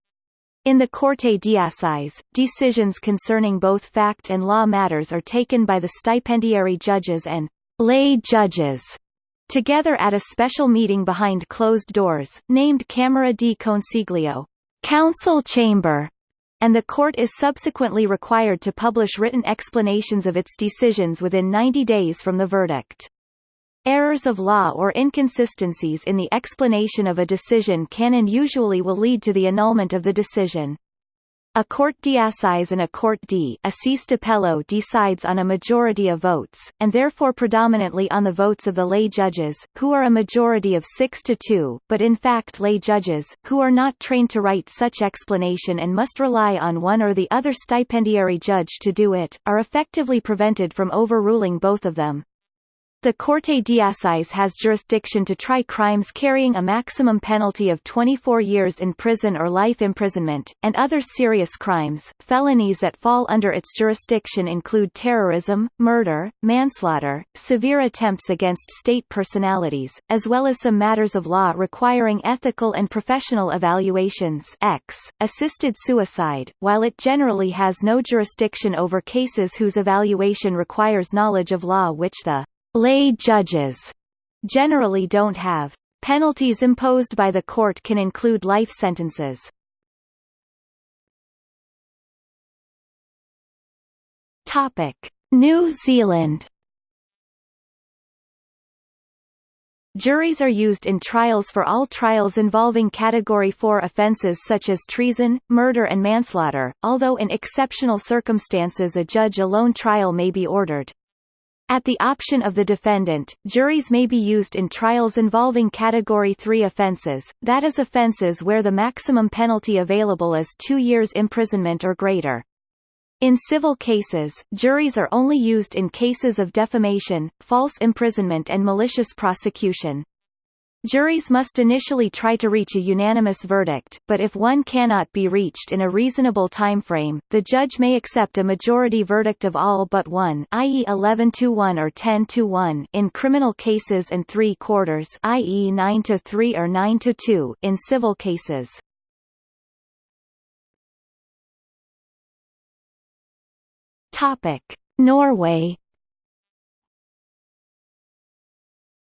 In the Corte d'Assise, decisions concerning both fact and law matters are taken by the stipendiary judges and lay judges together at a special meeting behind closed doors, named Camera di Consiglio council chamber, and the court is subsequently required to publish written explanations of its decisions within 90 days from the verdict. Errors of law or inconsistencies in the explanation of a decision can and usually will lead to the annulment of the decision. A Corte d'Assise and a Corte d'Assise d'Appello decides on a majority of votes, and therefore predominantly on the votes of the lay judges, who are a majority of 6 to 2, but in fact lay judges, who are not trained to write such explanation and must rely on one or the other stipendiary judge to do it, are effectively prevented from overruling both of them. The Corte d'Assise has jurisdiction to try crimes carrying a maximum penalty of 24 years in prison or life imprisonment, and other serious crimes. Felonies that fall under its jurisdiction include terrorism, murder, manslaughter, severe attempts against state personalities, as well as some matters of law requiring ethical and professional evaluations. X, assisted suicide, while it generally has no jurisdiction over cases whose evaluation requires knowledge of law which the lay judges generally don't have. Penalties imposed by the court can include life sentences. Topic: New Zealand Juries are used in trials for all trials involving Category 4 offences such as treason, murder and manslaughter, although in exceptional circumstances a judge-alone trial may be ordered. At the option of the defendant, juries may be used in trials involving Category 3 offences, that is offences where the maximum penalty available is two years imprisonment or greater. In civil cases, juries are only used in cases of defamation, false imprisonment and malicious prosecution. Juries must initially try to reach a unanimous verdict, but if one cannot be reached in a reasonable timeframe, the judge may accept a majority verdict of all but one i.e. 11 to 1 or 10 to 1 in criminal cases and 3 quarters i.e. 9 to 3 or 9 to 2 in civil cases. Norway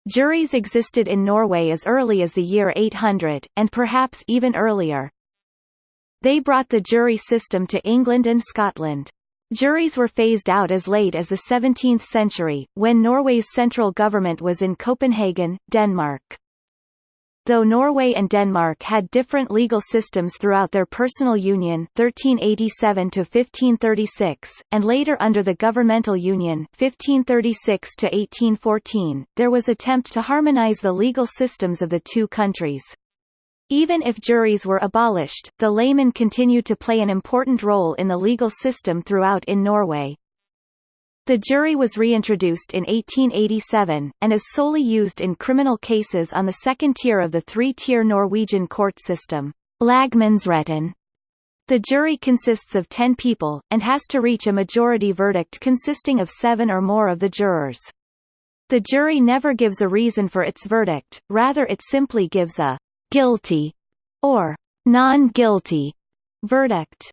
Juries existed in Norway as early as the year 800, and perhaps even earlier. They brought the jury system to England and Scotland. Juries were phased out as late as the 17th century, when Norway's central government was in Copenhagen, Denmark. Though Norway and Denmark had different legal systems throughout their personal union 1387 to 1536 and later under the governmental union 1536 to 1814, there was attempt to harmonize the legal systems of the two countries. Even if juries were abolished, the layman continued to play an important role in the legal system throughout in Norway. The jury was reintroduced in 1887, and is solely used in criminal cases on the second tier of the three-tier Norwegian court system. The jury consists of ten people, and has to reach a majority verdict consisting of seven or more of the jurors. The jury never gives a reason for its verdict, rather it simply gives a «guilty» or «non-guilty» verdict.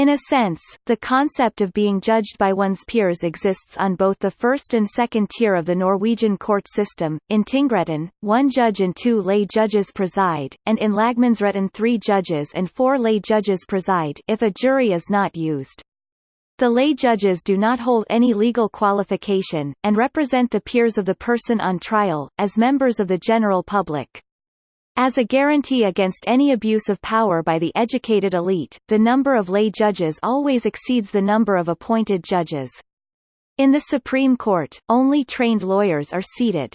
In a sense, the concept of being judged by one's peers exists on both the first and second tier of the Norwegian court system. In Tingretten, one judge and two lay judges preside, and in Lagmannsretten three judges and four lay judges preside if a jury is not used. The lay judges do not hold any legal qualification, and represent the peers of the person on trial, as members of the general public. As a guarantee against any abuse of power by the educated elite, the number of lay judges always exceeds the number of appointed judges. In the Supreme Court, only trained lawyers are seated.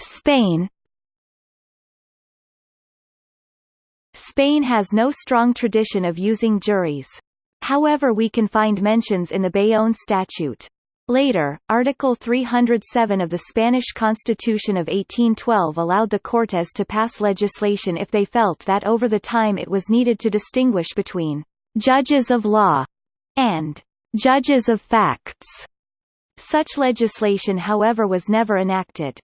Spain Spain has no strong tradition of using juries. However we can find mentions in the Bayonne Statute. Later, Article 307 of the Spanish Constitution of 1812 allowed the Cortes to pass legislation if they felt that over the time it was needed to distinguish between «judges of law» and «judges of facts». Such legislation however was never enacted.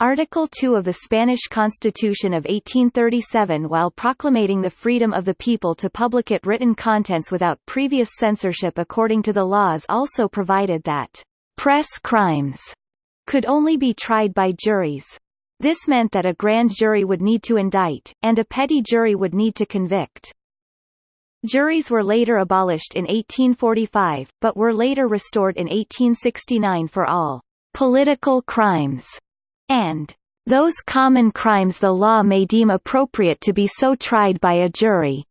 Article 2 of the Spanish Constitution of 1837 while proclamating the freedom of the people to publicate written contents without previous censorship according to the laws also provided that «press crimes» could only be tried by juries. This meant that a grand jury would need to indict, and a petty jury would need to convict. Juries were later abolished in 1845, but were later restored in 1869 for all political crimes and those common crimes the law may deem appropriate to be so tried by a jury.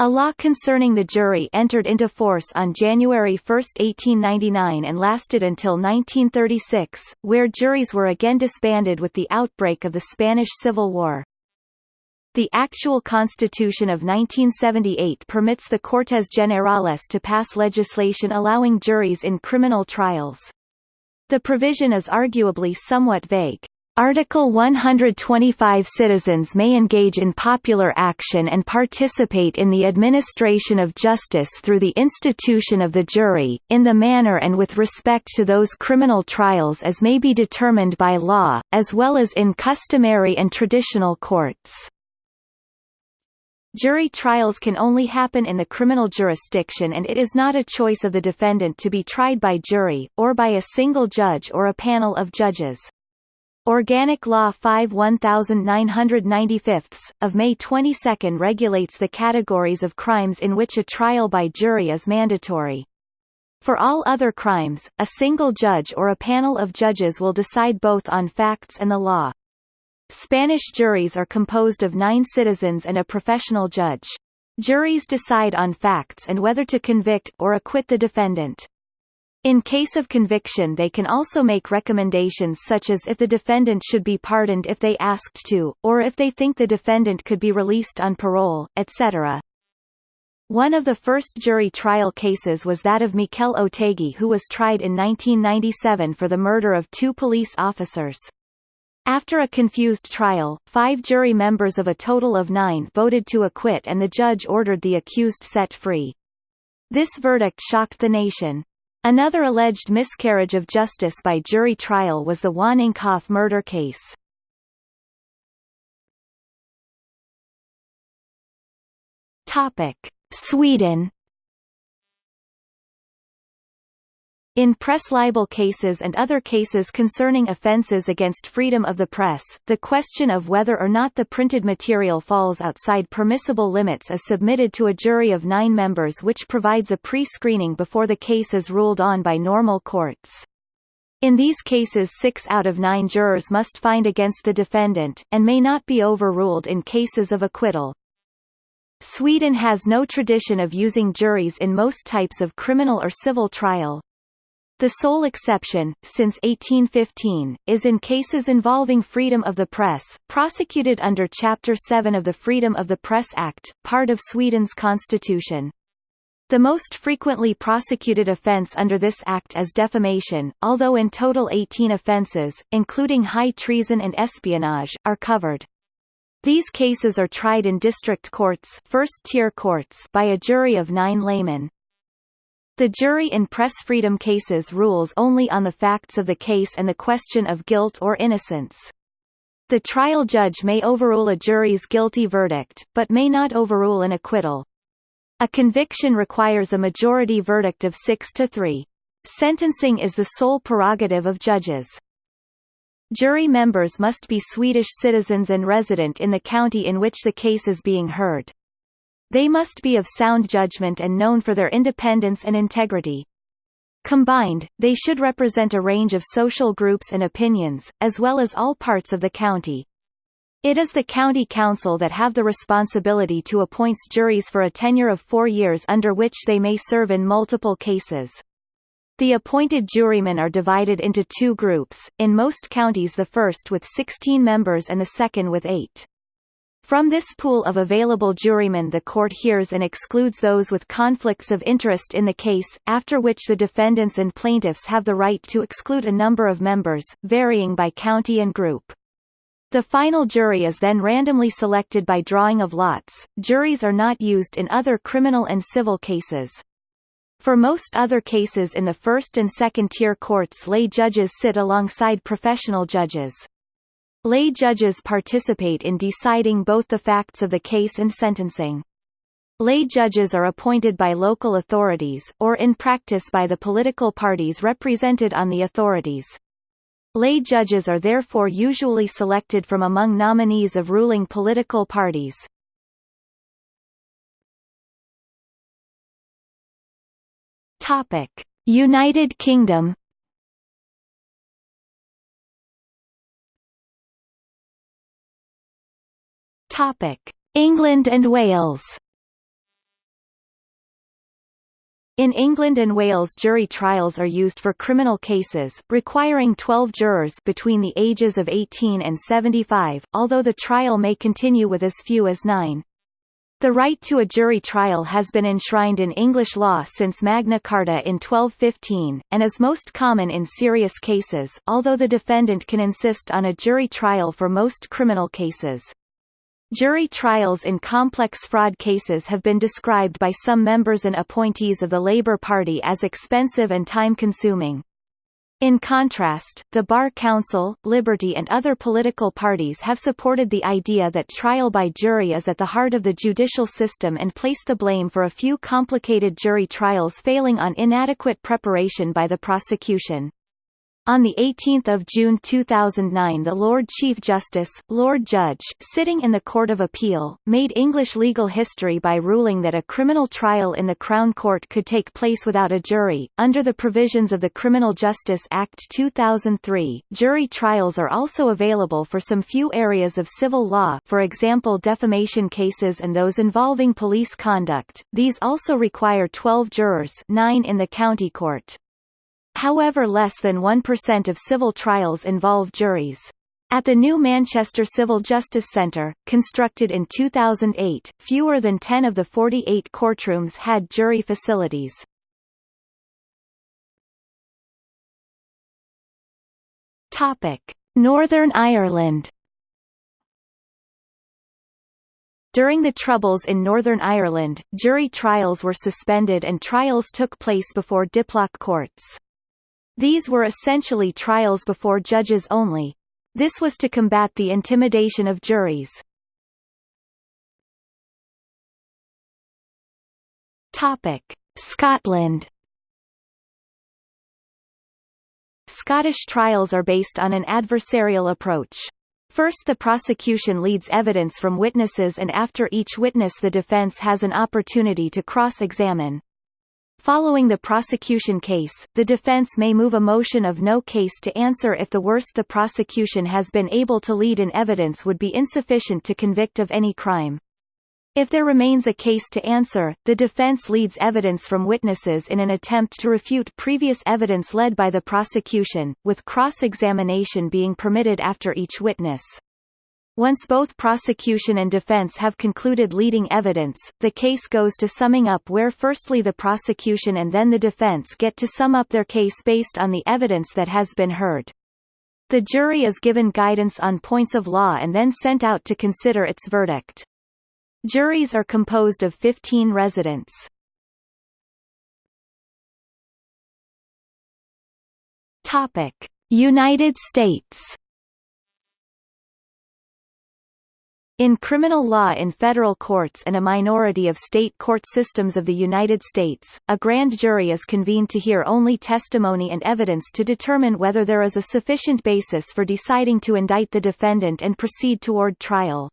A law concerning the jury entered into force on January 1, 1899 and lasted until 1936, where juries were again disbanded with the outbreak of the Spanish Civil War. The actual Constitution of 1978 permits the Cortes Generales to pass legislation allowing juries in criminal trials. The provision is arguably somewhat vague. Article 125 Citizens may engage in popular action and participate in the administration of justice through the institution of the jury, in the manner and with respect to those criminal trials as may be determined by law, as well as in customary and traditional courts. Jury trials can only happen in the criminal jurisdiction and it is not a choice of the defendant to be tried by jury, or by a single judge or a panel of judges. Organic Law 5 1995, of May 22 regulates the categories of crimes in which a trial by jury is mandatory. For all other crimes, a single judge or a panel of judges will decide both on facts and the law. Spanish juries are composed of nine citizens and a professional judge. Juries decide on facts and whether to convict or acquit the defendant. In case of conviction they can also make recommendations such as if the defendant should be pardoned if they asked to, or if they think the defendant could be released on parole, etc. One of the first jury trial cases was that of Mikel Otegi who was tried in 1997 for the murder of two police officers. After a confused trial, five jury members of a total of nine voted to acquit and the judge ordered the accused set free. This verdict shocked the nation. Another alleged miscarriage of justice by jury trial was the Wanninkhof murder case. Sweden In press libel cases and other cases concerning offences against freedom of the press, the question of whether or not the printed material falls outside permissible limits is submitted to a jury of nine members which provides a pre-screening before the case is ruled on by normal courts. In these cases six out of nine jurors must find against the defendant, and may not be overruled in cases of acquittal. Sweden has no tradition of using juries in most types of criminal or civil trial. The sole exception, since 1815, is in cases involving freedom of the press, prosecuted under Chapter 7 of the Freedom of the Press Act, part of Sweden's constitution. The most frequently prosecuted offence under this act is defamation, although in total 18 offences, including high treason and espionage, are covered. These cases are tried in district courts, first-tier courts by a jury of nine laymen. The jury in press freedom cases rules only on the facts of the case and the question of guilt or innocence. The trial judge may overrule a jury's guilty verdict, but may not overrule an acquittal. A conviction requires a majority verdict of 6 to 3. Sentencing is the sole prerogative of judges. Jury members must be Swedish citizens and resident in the county in which the case is being heard. They must be of sound judgment and known for their independence and integrity. Combined, they should represent a range of social groups and opinions, as well as all parts of the county. It is the county council that have the responsibility to appoint juries for a tenure of four years under which they may serve in multiple cases. The appointed jurymen are divided into two groups, in most counties the first with 16 members and the second with eight. From this pool of available jurymen the court hears and excludes those with conflicts of interest in the case, after which the defendants and plaintiffs have the right to exclude a number of members, varying by county and group. The final jury is then randomly selected by drawing of lots. Juries are not used in other criminal and civil cases. For most other cases in the first and second tier courts lay judges sit alongside professional judges. Lay judges participate in deciding both the facts of the case and sentencing. Lay judges are appointed by local authorities, or in practice by the political parties represented on the authorities. Lay judges are therefore usually selected from among nominees of ruling political parties. United Kingdom England and Wales. In England and Wales jury trials are used for criminal cases, requiring 12 jurors between the ages of 18 and 75, although the trial may continue with as few as nine. The right to a jury trial has been enshrined in English law since Magna Carta in 1215, and is most common in serious cases, although the defendant can insist on a jury trial for most criminal cases. Jury trials in complex fraud cases have been described by some members and appointees of the Labour Party as expensive and time-consuming. In contrast, the Bar Council, Liberty and other political parties have supported the idea that trial by jury is at the heart of the judicial system and placed the blame for a few complicated jury trials failing on inadequate preparation by the prosecution. On 18 June 2009 the Lord Chief Justice, Lord Judge, sitting in the Court of Appeal, made English legal history by ruling that a criminal trial in the Crown Court could take place without a jury. Under the provisions of the Criminal Justice Act 2003, jury trials are also available for some few areas of civil law for example defamation cases and those involving police conduct. These also require 12 jurors 9 in the county court. However less than 1% of civil trials involve juries. At the new Manchester Civil Justice Centre, constructed in 2008, fewer than 10 of the 48 courtrooms had jury facilities. Northern Ireland During the Troubles in Northern Ireland, jury trials were suspended and trials took place before diplock courts. These were essentially trials before judges only. This was to combat the intimidation of juries. Topic: Scotland. Scottish trials are based on an adversarial approach. First the prosecution leads evidence from witnesses and after each witness the defence has an opportunity to cross-examine. Following the prosecution case, the defense may move a motion of no case to answer if the worst the prosecution has been able to lead in evidence would be insufficient to convict of any crime. If there remains a case to answer, the defense leads evidence from witnesses in an attempt to refute previous evidence led by the prosecution, with cross-examination being permitted after each witness. Once both prosecution and defense have concluded leading evidence, the case goes to summing up where firstly the prosecution and then the defense get to sum up their case based on the evidence that has been heard. The jury is given guidance on points of law and then sent out to consider its verdict. Juries are composed of 15 residents. United States In criminal law in federal courts and a minority of state court systems of the United States, a grand jury is convened to hear only testimony and evidence to determine whether there is a sufficient basis for deciding to indict the defendant and proceed toward trial.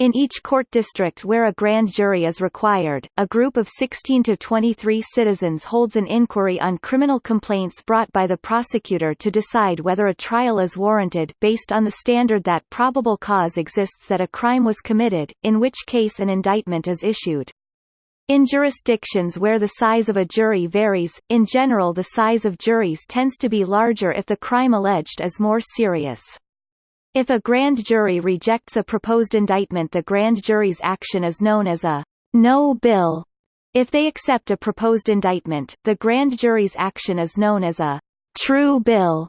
In each court district where a grand jury is required, a group of 16 to 23 citizens holds an inquiry on criminal complaints brought by the prosecutor to decide whether a trial is warranted based on the standard that probable cause exists that a crime was committed, in which case an indictment is issued. In jurisdictions where the size of a jury varies, in general the size of juries tends to be larger if the crime alleged is more serious. If a grand jury rejects a proposed indictment the grand jury's action is known as a no bill. If they accept a proposed indictment, the grand jury's action is known as a true bill.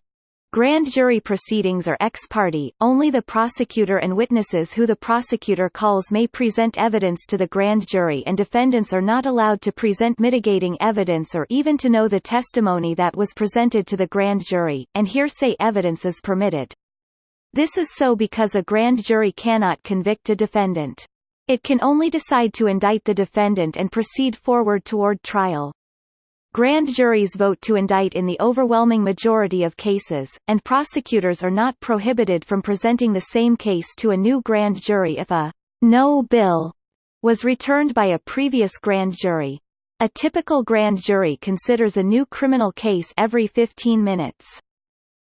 Grand jury proceedings are ex parte, only the prosecutor and witnesses who the prosecutor calls may present evidence to the grand jury and defendants are not allowed to present mitigating evidence or even to know the testimony that was presented to the grand jury, and hearsay evidence is permitted. This is so because a grand jury cannot convict a defendant. It can only decide to indict the defendant and proceed forward toward trial. Grand juries vote to indict in the overwhelming majority of cases, and prosecutors are not prohibited from presenting the same case to a new grand jury if a no bill was returned by a previous grand jury. A typical grand jury considers a new criminal case every 15 minutes.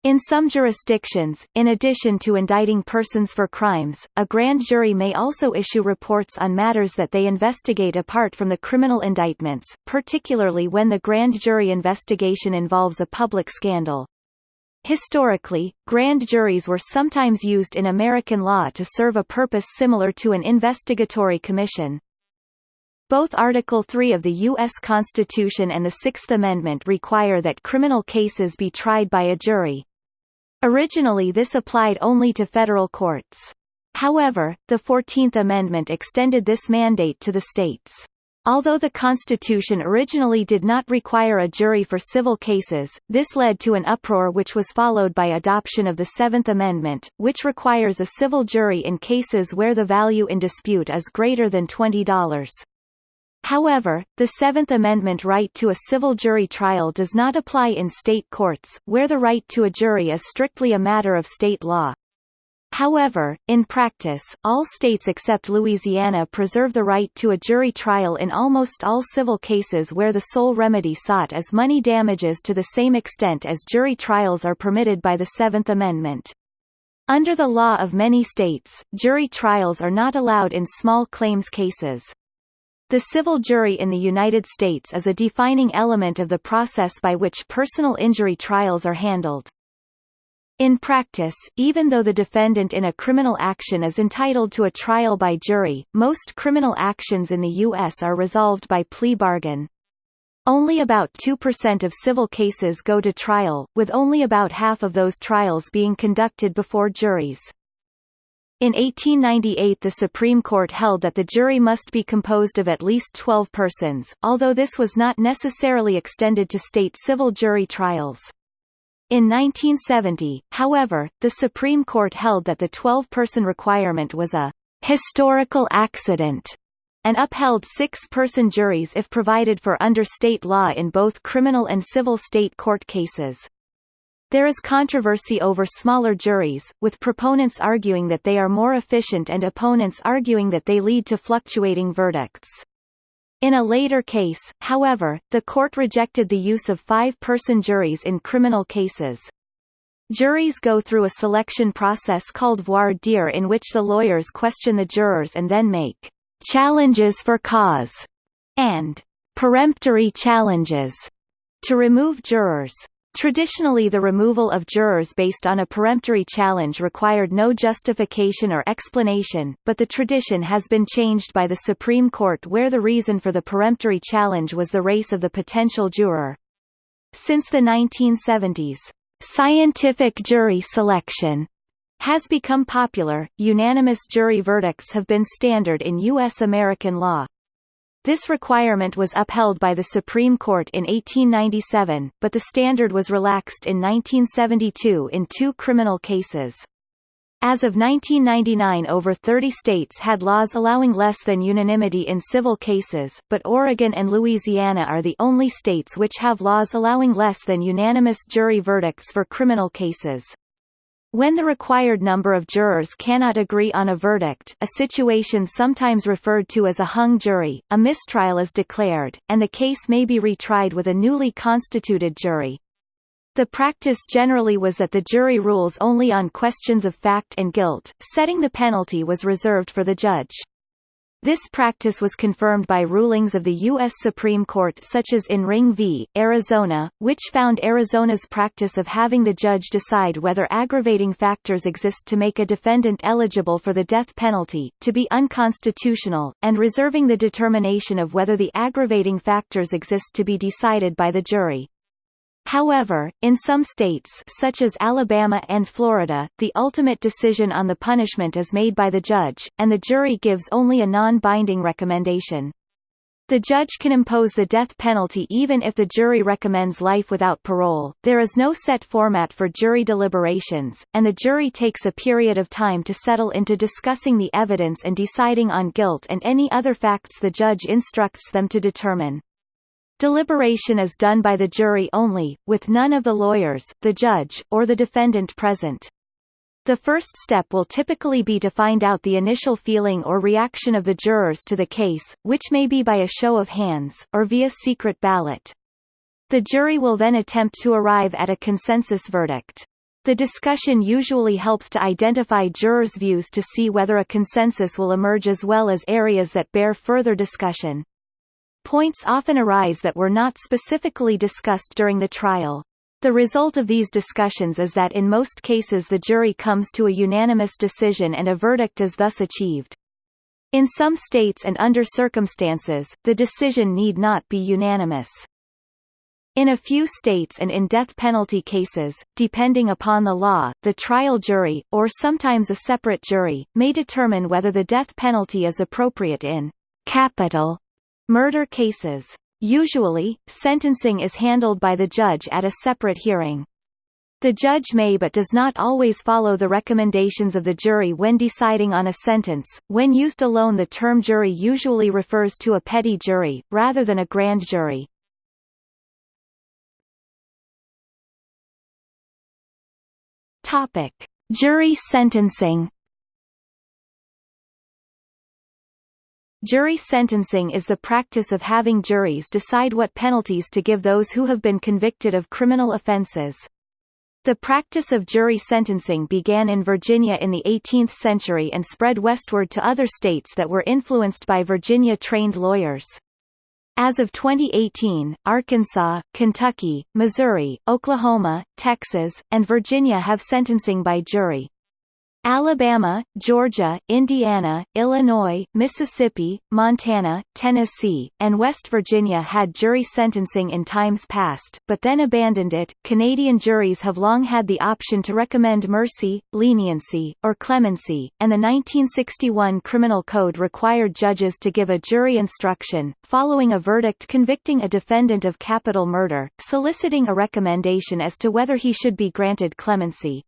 In some jurisdictions, in addition to indicting persons for crimes, a grand jury may also issue reports on matters that they investigate apart from the criminal indictments, particularly when the grand jury investigation involves a public scandal. Historically, grand juries were sometimes used in American law to serve a purpose similar to an investigatory commission. Both Article 3 of the U.S. Constitution and the Sixth Amendment require that criminal cases be tried by a jury, Originally this applied only to federal courts. However, the Fourteenth Amendment extended this mandate to the states. Although the Constitution originally did not require a jury for civil cases, this led to an uproar which was followed by adoption of the Seventh Amendment, which requires a civil jury in cases where the value in dispute is greater than $20. However, the Seventh Amendment right to a civil jury trial does not apply in state courts, where the right to a jury is strictly a matter of state law. However, in practice, all states except Louisiana preserve the right to a jury trial in almost all civil cases where the sole remedy sought is money damages to the same extent as jury trials are permitted by the Seventh Amendment. Under the law of many states, jury trials are not allowed in small claims cases. The civil jury in the United States is a defining element of the process by which personal injury trials are handled. In practice, even though the defendant in a criminal action is entitled to a trial by jury, most criminal actions in the U.S. are resolved by plea bargain. Only about 2% of civil cases go to trial, with only about half of those trials being conducted before juries. In 1898 the Supreme Court held that the jury must be composed of at least 12 persons, although this was not necessarily extended to state civil jury trials. In 1970, however, the Supreme Court held that the 12-person requirement was a «historical accident» and upheld six-person juries if provided for under state law in both criminal and civil state court cases. There is controversy over smaller juries, with proponents arguing that they are more efficient and opponents arguing that they lead to fluctuating verdicts. In a later case, however, the court rejected the use of five-person juries in criminal cases. Juries go through a selection process called voir dire in which the lawyers question the jurors and then make challenges for cause and peremptory challenges to remove jurors. Traditionally the removal of jurors based on a peremptory challenge required no justification or explanation, but the tradition has been changed by the Supreme Court where the reason for the peremptory challenge was the race of the potential juror. Since the 1970s, scientific jury selection has become popular. Unanimous jury verdicts have been standard in U.S. American law. This requirement was upheld by the Supreme Court in 1897, but the standard was relaxed in 1972 in two criminal cases. As of 1999 over 30 states had laws allowing less than unanimity in civil cases, but Oregon and Louisiana are the only states which have laws allowing less than unanimous jury verdicts for criminal cases. When the required number of jurors cannot agree on a verdict a situation sometimes referred to as a hung jury, a mistrial is declared, and the case may be retried with a newly constituted jury. The practice generally was that the jury rules only on questions of fact and guilt, setting the penalty was reserved for the judge. This practice was confirmed by rulings of the U.S. Supreme Court such as in Ring v. Arizona, which found Arizona's practice of having the judge decide whether aggravating factors exist to make a defendant eligible for the death penalty, to be unconstitutional, and reserving the determination of whether the aggravating factors exist to be decided by the jury. However, in some states such as Alabama and Florida, the ultimate decision on the punishment is made by the judge, and the jury gives only a non-binding recommendation. The judge can impose the death penalty even if the jury recommends life without parole. There is no set format for jury deliberations, and the jury takes a period of time to settle into discussing the evidence and deciding on guilt and any other facts the judge instructs them to determine. Deliberation is done by the jury only, with none of the lawyers, the judge, or the defendant present. The first step will typically be to find out the initial feeling or reaction of the jurors to the case, which may be by a show of hands, or via secret ballot. The jury will then attempt to arrive at a consensus verdict. The discussion usually helps to identify jurors' views to see whether a consensus will emerge as well as areas that bear further discussion. Points often arise that were not specifically discussed during the trial. The result of these discussions is that in most cases the jury comes to a unanimous decision and a verdict is thus achieved. In some states and under circumstances, the decision need not be unanimous. In a few states and in death penalty cases, depending upon the law, the trial jury, or sometimes a separate jury, may determine whether the death penalty is appropriate in capital Murder cases. Usually, sentencing is handled by the judge at a separate hearing. The judge may but does not always follow the recommendations of the jury when deciding on a sentence. When used alone the term jury usually refers to a petty jury, rather than a grand jury. Topic: Jury sentencing. Jury sentencing is the practice of having juries decide what penalties to give those who have been convicted of criminal offenses. The practice of jury sentencing began in Virginia in the 18th century and spread westward to other states that were influenced by Virginia-trained lawyers. As of 2018, Arkansas, Kentucky, Missouri, Oklahoma, Texas, and Virginia have sentencing by jury. Alabama, Georgia, Indiana, Illinois, Mississippi, Montana, Tennessee, and West Virginia had jury sentencing in times past, but then abandoned it. Canadian juries have long had the option to recommend mercy, leniency, or clemency, and the 1961 Criminal Code required judges to give a jury instruction, following a verdict convicting a defendant of capital murder, soliciting a recommendation as to whether he should be granted clemency.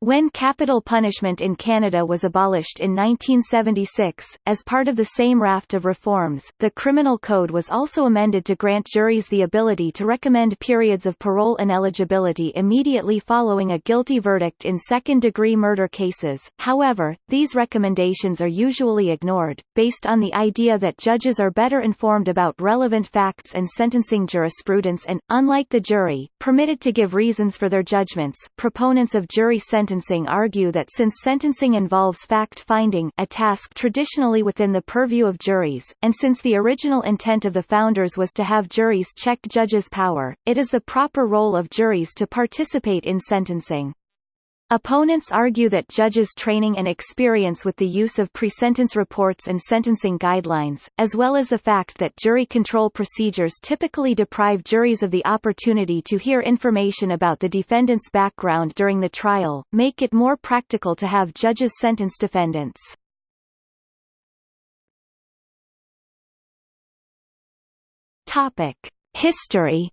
When capital punishment in Canada was abolished in 1976, as part of the same raft of reforms, the Criminal Code was also amended to grant juries the ability to recommend periods of parole ineligibility immediately following a guilty verdict in second-degree murder cases. However, these recommendations are usually ignored, based on the idea that judges are better informed about relevant facts and sentencing jurisprudence and, unlike the jury, permitted to give reasons for their judgments. Proponents of jury sentencing sentencing argue that since sentencing involves fact-finding a task traditionally within the purview of juries, and since the original intent of the founders was to have juries check judges' power, it is the proper role of juries to participate in sentencing. Opponents argue that judges' training and experience with the use of pre-sentence reports and sentencing guidelines, as well as the fact that jury control procedures typically deprive juries of the opportunity to hear information about the defendant's background during the trial, make it more practical to have judges sentence defendants. History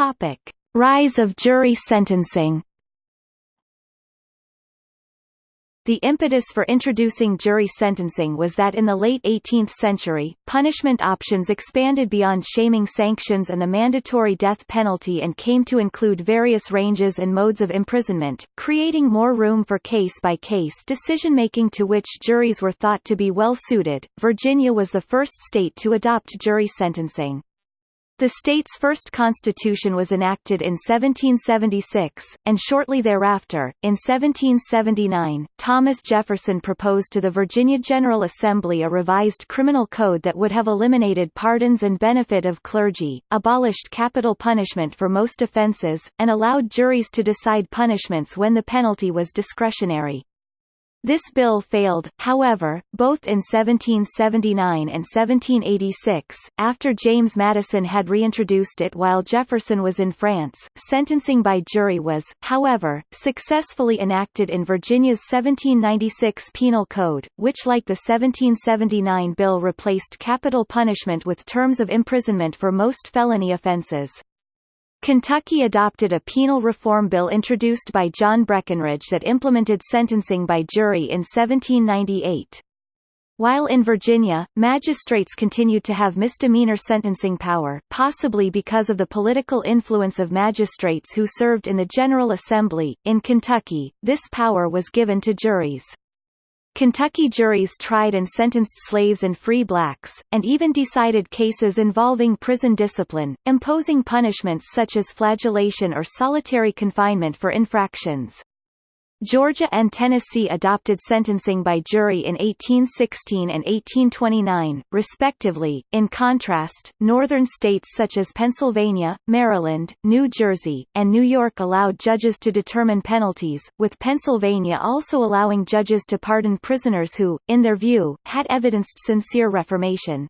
Topic: Rise of jury sentencing. The impetus for introducing jury sentencing was that in the late 18th century, punishment options expanded beyond shaming sanctions and the mandatory death penalty and came to include various ranges and modes of imprisonment, creating more room for case-by-case decision-making to which juries were thought to be well suited. Virginia was the first state to adopt jury sentencing. The state's first constitution was enacted in 1776, and shortly thereafter, in 1779, Thomas Jefferson proposed to the Virginia General Assembly a revised criminal code that would have eliminated pardons and benefit of clergy, abolished capital punishment for most offenses, and allowed juries to decide punishments when the penalty was discretionary. This bill failed, however, both in 1779 and 1786, after James Madison had reintroduced it while Jefferson was in France. Sentencing by jury was, however, successfully enacted in Virginia's 1796 Penal Code, which like the 1779 bill replaced capital punishment with terms of imprisonment for most felony offenses. Kentucky adopted a penal reform bill introduced by John Breckinridge that implemented sentencing by jury in 1798. While in Virginia, magistrates continued to have misdemeanor sentencing power possibly because of the political influence of magistrates who served in the General Assembly. In Kentucky, this power was given to juries. Kentucky juries tried and sentenced slaves and free blacks, and even decided cases involving prison discipline, imposing punishments such as flagellation or solitary confinement for infractions. Georgia and Tennessee adopted sentencing by jury in 1816 and 1829, respectively. In contrast, northern states such as Pennsylvania, Maryland, New Jersey, and New York allowed judges to determine penalties, with Pennsylvania also allowing judges to pardon prisoners who, in their view, had evidenced sincere reformation.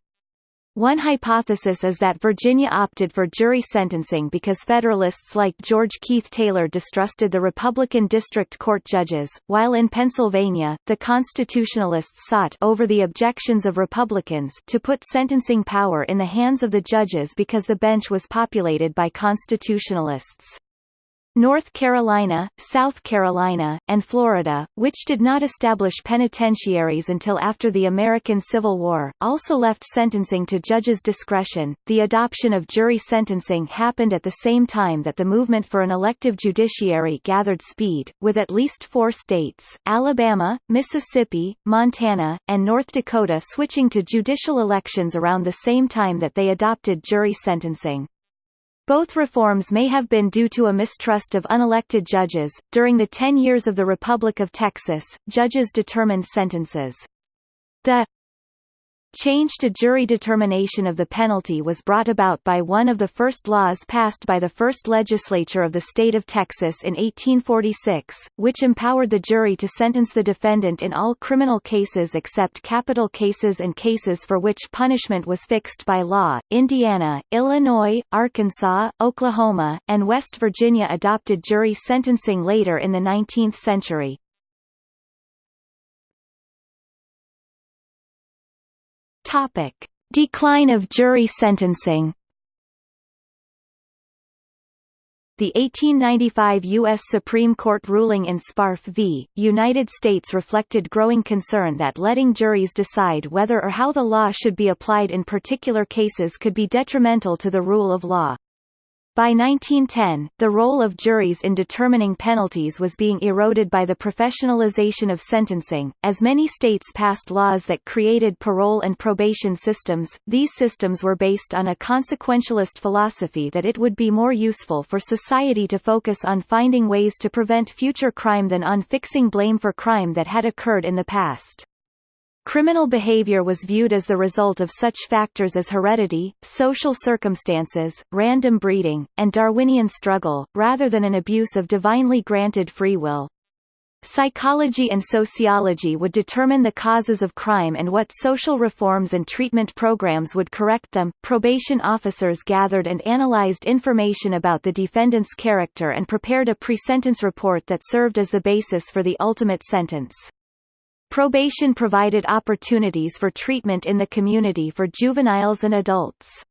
One hypothesis is that Virginia opted for jury sentencing because Federalists like George Keith Taylor distrusted the Republican district court judges, while in Pennsylvania, the Constitutionalists sought over the objections of Republicans to put sentencing power in the hands of the judges because the bench was populated by Constitutionalists. North Carolina, South Carolina, and Florida, which did not establish penitentiaries until after the American Civil War, also left sentencing to judges' discretion. The adoption of jury sentencing happened at the same time that the movement for an elective judiciary gathered speed, with at least four states Alabama, Mississippi, Montana, and North Dakota switching to judicial elections around the same time that they adopted jury sentencing. Both reforms may have been due to a mistrust of unelected judges. During the ten years of the Republic of Texas, judges determined sentences. The Change to jury determination of the penalty was brought about by one of the first laws passed by the first legislature of the state of Texas in 1846, which empowered the jury to sentence the defendant in all criminal cases except capital cases and cases for which punishment was fixed by law. Indiana, Illinois, Arkansas, Oklahoma, and West Virginia adopted jury sentencing later in the 19th century. Topic: Decline of jury sentencing. The 1895 U.S. Supreme Court ruling in Sparf v. United States reflected growing concern that letting juries decide whether or how the law should be applied in particular cases could be detrimental to the rule of law. By 1910, the role of juries in determining penalties was being eroded by the professionalization of sentencing. As many states passed laws that created parole and probation systems, these systems were based on a consequentialist philosophy that it would be more useful for society to focus on finding ways to prevent future crime than on fixing blame for crime that had occurred in the past. Criminal behavior was viewed as the result of such factors as heredity, social circumstances, random breeding, and Darwinian struggle, rather than an abuse of divinely granted free will. Psychology and sociology would determine the causes of crime and what social reforms and treatment programs would correct them. Probation officers gathered and analyzed information about the defendant's character and prepared a pre-sentence report that served as the basis for the ultimate sentence. Probation provided opportunities for treatment in the community for juveniles and adults.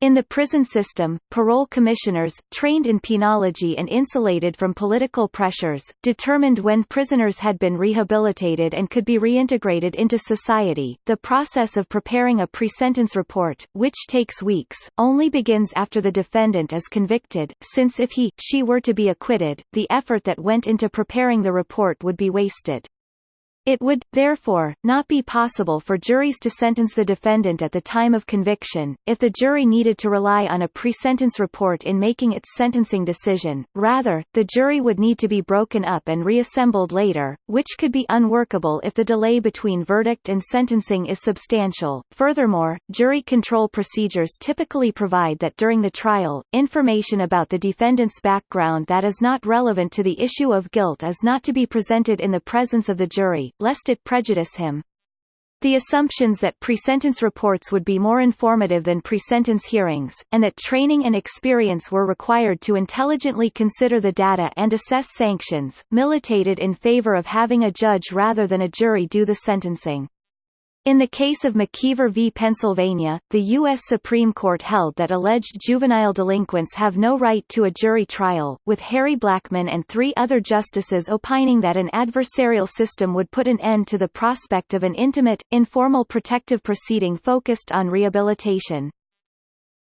In the prison system, parole commissioners, trained in penology and insulated from political pressures, determined when prisoners had been rehabilitated and could be reintegrated into society. The process of preparing a pre-sentence report, which takes weeks, only begins after the defendant is convicted, since if he, she were to be acquitted, the effort that went into preparing the report would be wasted. It would, therefore, not be possible for juries to sentence the defendant at the time of conviction, if the jury needed to rely on a pre-sentence report in making its sentencing decision, rather, the jury would need to be broken up and reassembled later, which could be unworkable if the delay between verdict and sentencing is substantial. Furthermore, jury control procedures typically provide that during the trial, information about the defendant's background that is not relevant to the issue of guilt is not to be presented in the presence of the jury, lest it prejudice him. The assumptions that pre-sentence reports would be more informative than pre-sentence hearings, and that training and experience were required to intelligently consider the data and assess sanctions, militated in favor of having a judge rather than a jury do the sentencing. In the case of McKeever v. Pennsylvania, the U.S. Supreme Court held that alleged juvenile delinquents have no right to a jury trial, with Harry Blackmun and three other justices opining that an adversarial system would put an end to the prospect of an intimate, informal protective proceeding focused on rehabilitation.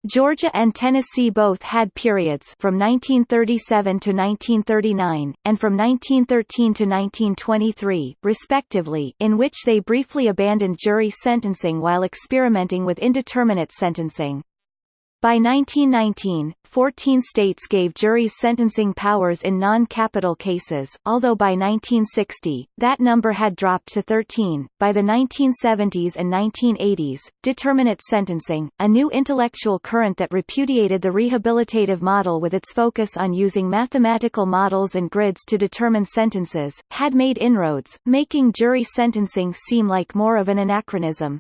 Georgia and Tennessee both had periods from 1937 to 1939, and from 1913 to 1923, respectively, in which they briefly abandoned jury sentencing while experimenting with indeterminate sentencing. By 1919, 14 states gave juries sentencing powers in non-capital cases, although by 1960, that number had dropped to 13. By the 1970s and 1980s, determinate sentencing, a new intellectual current that repudiated the rehabilitative model with its focus on using mathematical models and grids to determine sentences, had made inroads, making jury sentencing seem like more of an anachronism.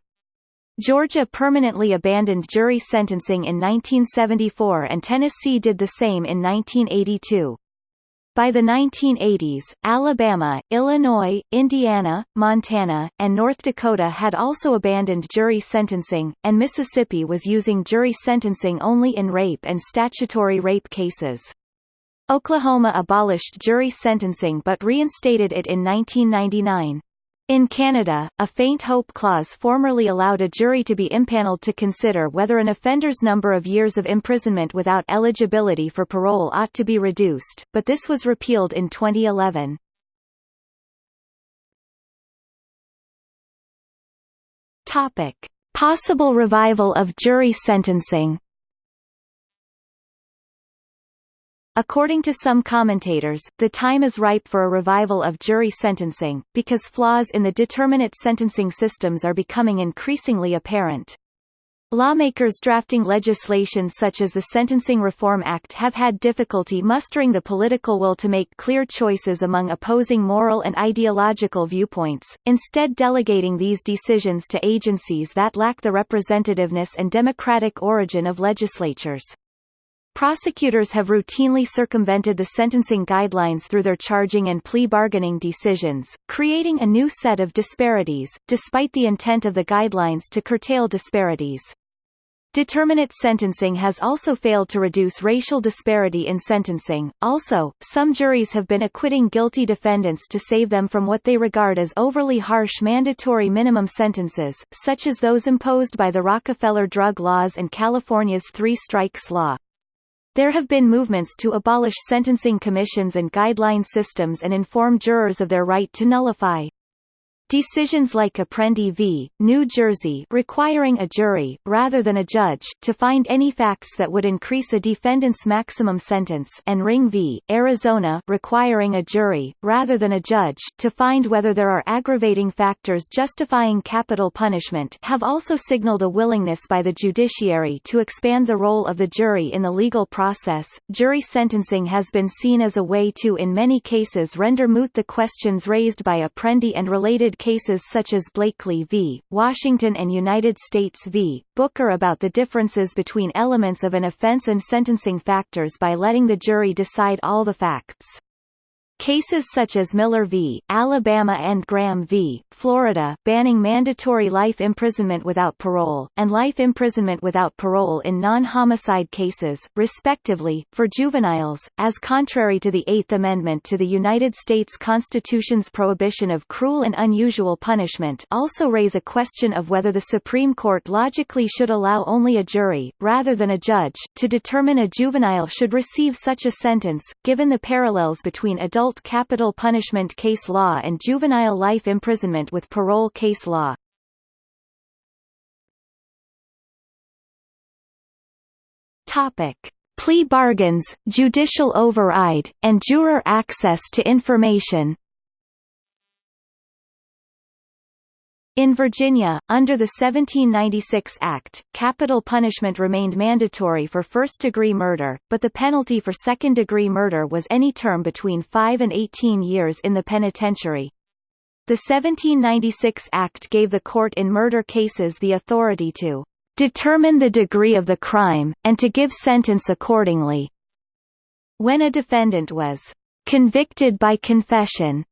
Georgia permanently abandoned jury sentencing in 1974 and Tennessee did the same in 1982. By the 1980s, Alabama, Illinois, Indiana, Montana, and North Dakota had also abandoned jury sentencing, and Mississippi was using jury sentencing only in rape and statutory rape cases. Oklahoma abolished jury sentencing but reinstated it in 1999. In Canada, a faint hope clause formerly allowed a jury to be impaneled to consider whether an offender's number of years of imprisonment without eligibility for parole ought to be reduced, but this was repealed in 2011. Topic. Possible revival of jury sentencing According to some commentators, the time is ripe for a revival of jury sentencing, because flaws in the determinate sentencing systems are becoming increasingly apparent. Lawmakers drafting legislation such as the Sentencing Reform Act have had difficulty mustering the political will to make clear choices among opposing moral and ideological viewpoints, instead delegating these decisions to agencies that lack the representativeness and democratic origin of legislatures. Prosecutors have routinely circumvented the sentencing guidelines through their charging and plea bargaining decisions, creating a new set of disparities, despite the intent of the guidelines to curtail disparities. Determinate sentencing has also failed to reduce racial disparity in sentencing. Also, some juries have been acquitting guilty defendants to save them from what they regard as overly harsh mandatory minimum sentences, such as those imposed by the Rockefeller drug laws and California's three strikes law. There have been movements to abolish sentencing commissions and guideline systems and inform jurors of their right to nullify Decisions like Apprendi v. New Jersey requiring a jury, rather than a judge, to find any facts that would increase a defendant's maximum sentence and Ring v. Arizona requiring a jury, rather than a judge, to find whether there are aggravating factors justifying capital punishment have also signaled a willingness by the judiciary to expand the role of the jury in the legal process. Jury sentencing has been seen as a way to in many cases render moot the questions raised by Apprendi and related cases such as Blakely v. Washington and United States v. Booker about the differences between elements of an offense and sentencing factors by letting the jury decide all the facts. Cases such as Miller v. Alabama and Graham v. Florida, banning mandatory life imprisonment without parole, and life imprisonment without parole in non-homicide cases, respectively, for juveniles, as contrary to the Eighth Amendment to the United States Constitution's prohibition of cruel and unusual punishment also raise a question of whether the Supreme Court logically should allow only a jury, rather than a judge, to determine a juvenile should receive such a sentence, given the parallels between adult adult capital punishment case law and juvenile life imprisonment with parole case law. Topic. Plea bargains, judicial override, and juror access to information In Virginia, under the 1796 Act, capital punishment remained mandatory for first-degree murder, but the penalty for second-degree murder was any term between 5 and 18 years in the penitentiary. The 1796 Act gave the court in murder cases the authority to determine the degree of the crime, and to give sentence accordingly. When a defendant was convicted by confession,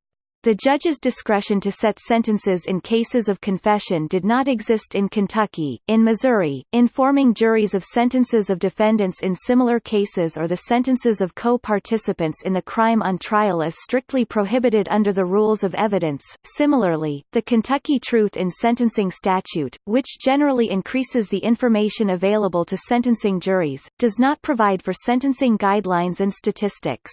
the judge's discretion to set sentences in cases of confession did not exist in Kentucky. In Missouri, informing juries of sentences of defendants in similar cases or the sentences of co-participants in the crime on trial is strictly prohibited under the rules of evidence. Similarly, the Kentucky Truth in Sentencing statute, which generally increases the information available to sentencing juries, does not provide for sentencing guidelines and statistics.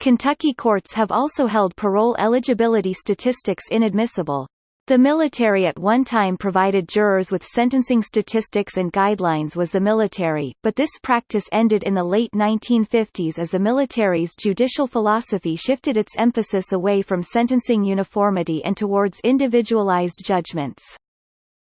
Kentucky courts have also held parole eligibility statistics inadmissible. The military at one time provided jurors with sentencing statistics and guidelines was the military, but this practice ended in the late 1950s as the military's judicial philosophy shifted its emphasis away from sentencing uniformity and towards individualized judgments.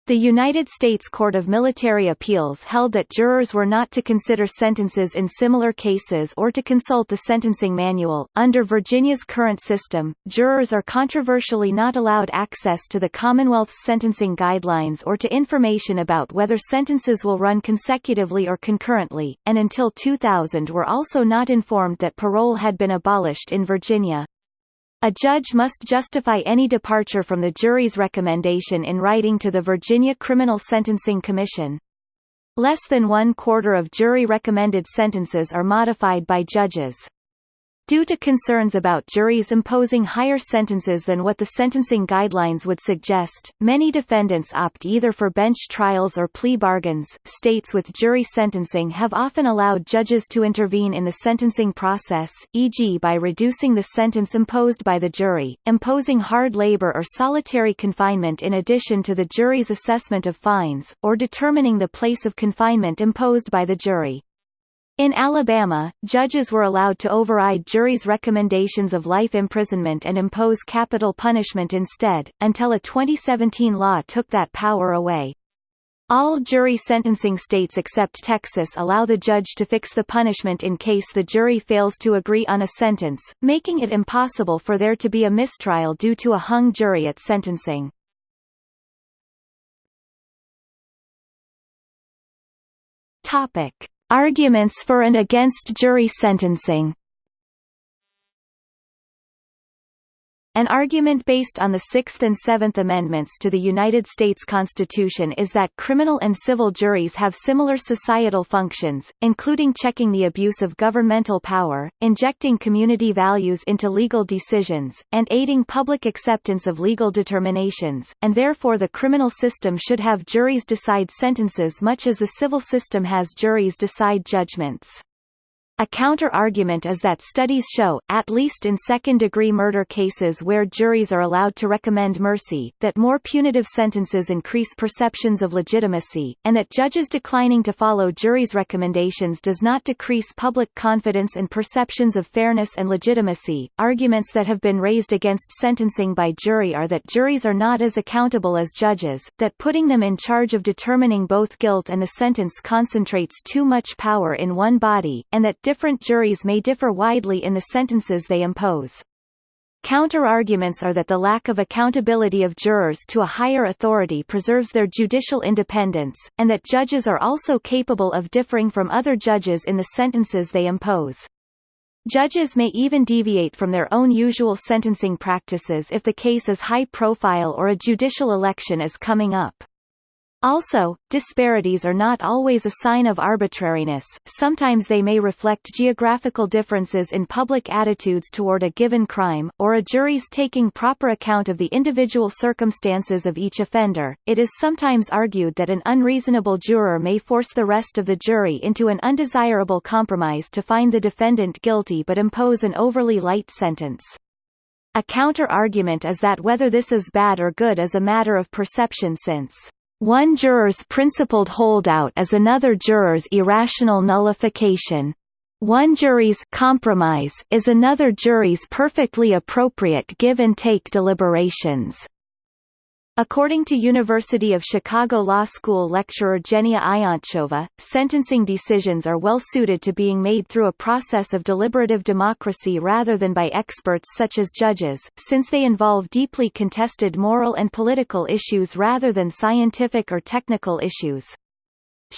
The United States Court of Military Appeals held that jurors were not to consider sentences in similar cases or to consult the sentencing manual. Under Virginia's current system, jurors are controversially not allowed access to the Commonwealth's sentencing guidelines or to information about whether sentences will run consecutively or concurrently, and until 2000 were also not informed that parole had been abolished in Virginia. A judge must justify any departure from the jury's recommendation in writing to the Virginia Criminal Sentencing Commission. Less than one quarter of jury-recommended sentences are modified by judges. Due to concerns about juries imposing higher sentences than what the sentencing guidelines would suggest, many defendants opt either for bench trials or plea bargains. States with jury sentencing have often allowed judges to intervene in the sentencing process, e.g., by reducing the sentence imposed by the jury, imposing hard labor or solitary confinement in addition to the jury's assessment of fines, or determining the place of confinement imposed by the jury. In Alabama, judges were allowed to override juries' recommendations of life imprisonment and impose capital punishment instead, until a 2017 law took that power away. All jury sentencing states except Texas allow the judge to fix the punishment in case the jury fails to agree on a sentence, making it impossible for there to be a mistrial due to a hung jury at sentencing. Topic. Arguments for and against jury sentencing An argument based on the Sixth and Seventh Amendments to the United States Constitution is that criminal and civil juries have similar societal functions, including checking the abuse of governmental power, injecting community values into legal decisions, and aiding public acceptance of legal determinations, and therefore the criminal system should have juries decide sentences much as the civil system has juries decide judgments. A counter-argument is that studies show, at least in second-degree murder cases where juries are allowed to recommend mercy, that more punitive sentences increase perceptions of legitimacy, and that judges declining to follow juries' recommendations does not decrease public confidence and perceptions of fairness and legitimacy. Arguments that have been raised against sentencing by jury are that juries are not as accountable as judges, that putting them in charge of determining both guilt and the sentence concentrates too much power in one body, and that different juries may differ widely in the sentences they impose. Counter-arguments are that the lack of accountability of jurors to a higher authority preserves their judicial independence, and that judges are also capable of differing from other judges in the sentences they impose. Judges may even deviate from their own usual sentencing practices if the case is high profile or a judicial election is coming up. Also, disparities are not always a sign of arbitrariness, sometimes they may reflect geographical differences in public attitudes toward a given crime, or a jury's taking proper account of the individual circumstances of each offender. It is sometimes argued that an unreasonable juror may force the rest of the jury into an undesirable compromise to find the defendant guilty but impose an overly light sentence. A counter-argument is that whether this is bad or good is a matter of perception since one juror's principled holdout is another juror's irrational nullification. One jury's compromise is another jury's perfectly appropriate give-and-take deliberations. According to University of Chicago Law School lecturer Jenia Iontcheva, sentencing decisions are well suited to being made through a process of deliberative democracy rather than by experts such as judges, since they involve deeply contested moral and political issues rather than scientific or technical issues.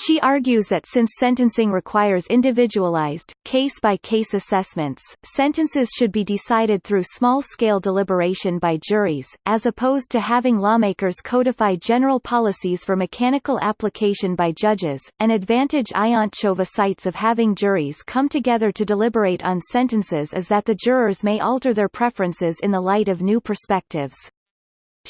She argues that since sentencing requires individualized, case-by-case -case assessments, sentences should be decided through small-scale deliberation by juries, as opposed to having lawmakers codify general policies for mechanical application by judges. An advantage Iontcheva cites of having juries come together to deliberate on sentences is that the jurors may alter their preferences in the light of new perspectives.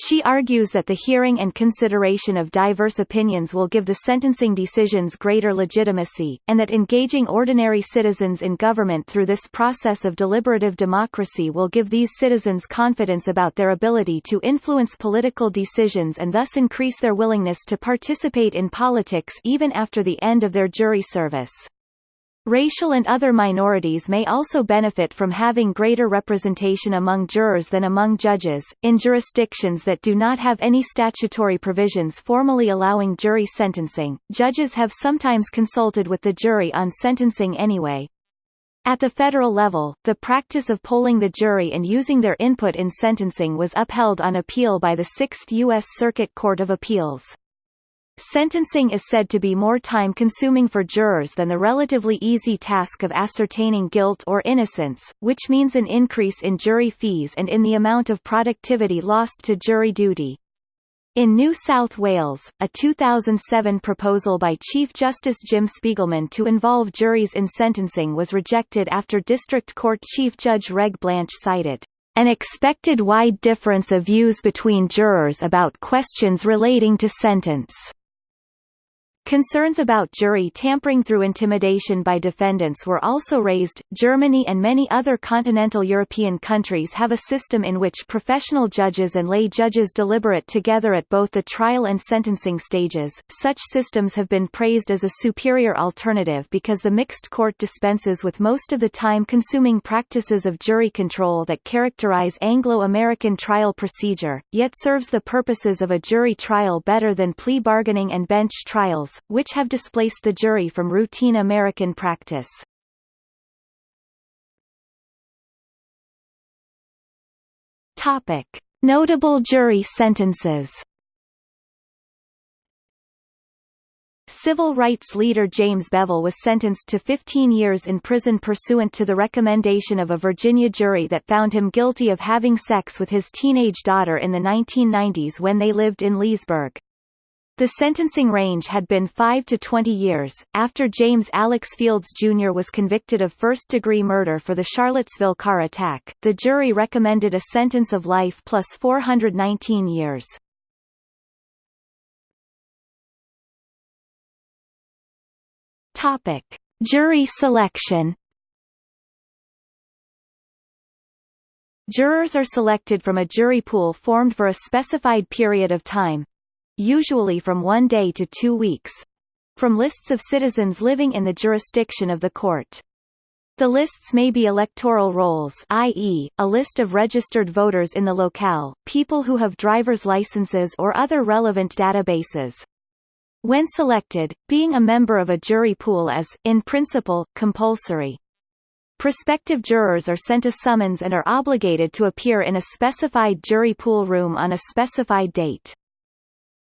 She argues that the hearing and consideration of diverse opinions will give the sentencing decisions greater legitimacy, and that engaging ordinary citizens in government through this process of deliberative democracy will give these citizens confidence about their ability to influence political decisions and thus increase their willingness to participate in politics even after the end of their jury service. Racial and other minorities may also benefit from having greater representation among jurors than among judges. In jurisdictions that do not have any statutory provisions formally allowing jury sentencing, judges have sometimes consulted with the jury on sentencing anyway. At the federal level, the practice of polling the jury and using their input in sentencing was upheld on appeal by the Sixth U.S. Circuit Court of Appeals. Sentencing is said to be more time-consuming for jurors than the relatively easy task of ascertaining guilt or innocence, which means an increase in jury fees and in the amount of productivity lost to jury duty. In New South Wales, a 2007 proposal by Chief Justice Jim Spigelman to involve juries in sentencing was rejected after District Court Chief Judge Reg Blanch cited an expected wide difference of views between jurors about questions relating to sentence. Concerns about jury tampering through intimidation by defendants were also raised. Germany and many other continental European countries have a system in which professional judges and lay judges deliberate together at both the trial and sentencing stages. Such systems have been praised as a superior alternative because the mixed court dispenses with most of the time consuming practices of jury control that characterize Anglo American trial procedure, yet serves the purposes of a jury trial better than plea bargaining and bench trials which have displaced the jury from routine American practice. Topic: Notable jury sentences. Civil rights leader James Bevel was sentenced to 15 years in prison pursuant to the recommendation of a Virginia jury that found him guilty of having sex with his teenage daughter in the 1990s when they lived in Leesburg. The sentencing range had been 5 to 20 years. After James Alex Fields Jr. was convicted of first degree murder for the Charlottesville car attack, the jury recommended a sentence of life plus 419 years. Topic: Jury selection. Jurors are selected from a jury pool formed for a specified period of time, usually from one day to two weeks from lists of citizens living in the jurisdiction of the court. The lists may be electoral rolls i.e., a list of registered voters in the locale, people who have driver's licenses or other relevant databases. When selected, being a member of a jury pool is, in principle, compulsory. Prospective jurors are sent a summons and are obligated to appear in a specified jury pool room on a specified date.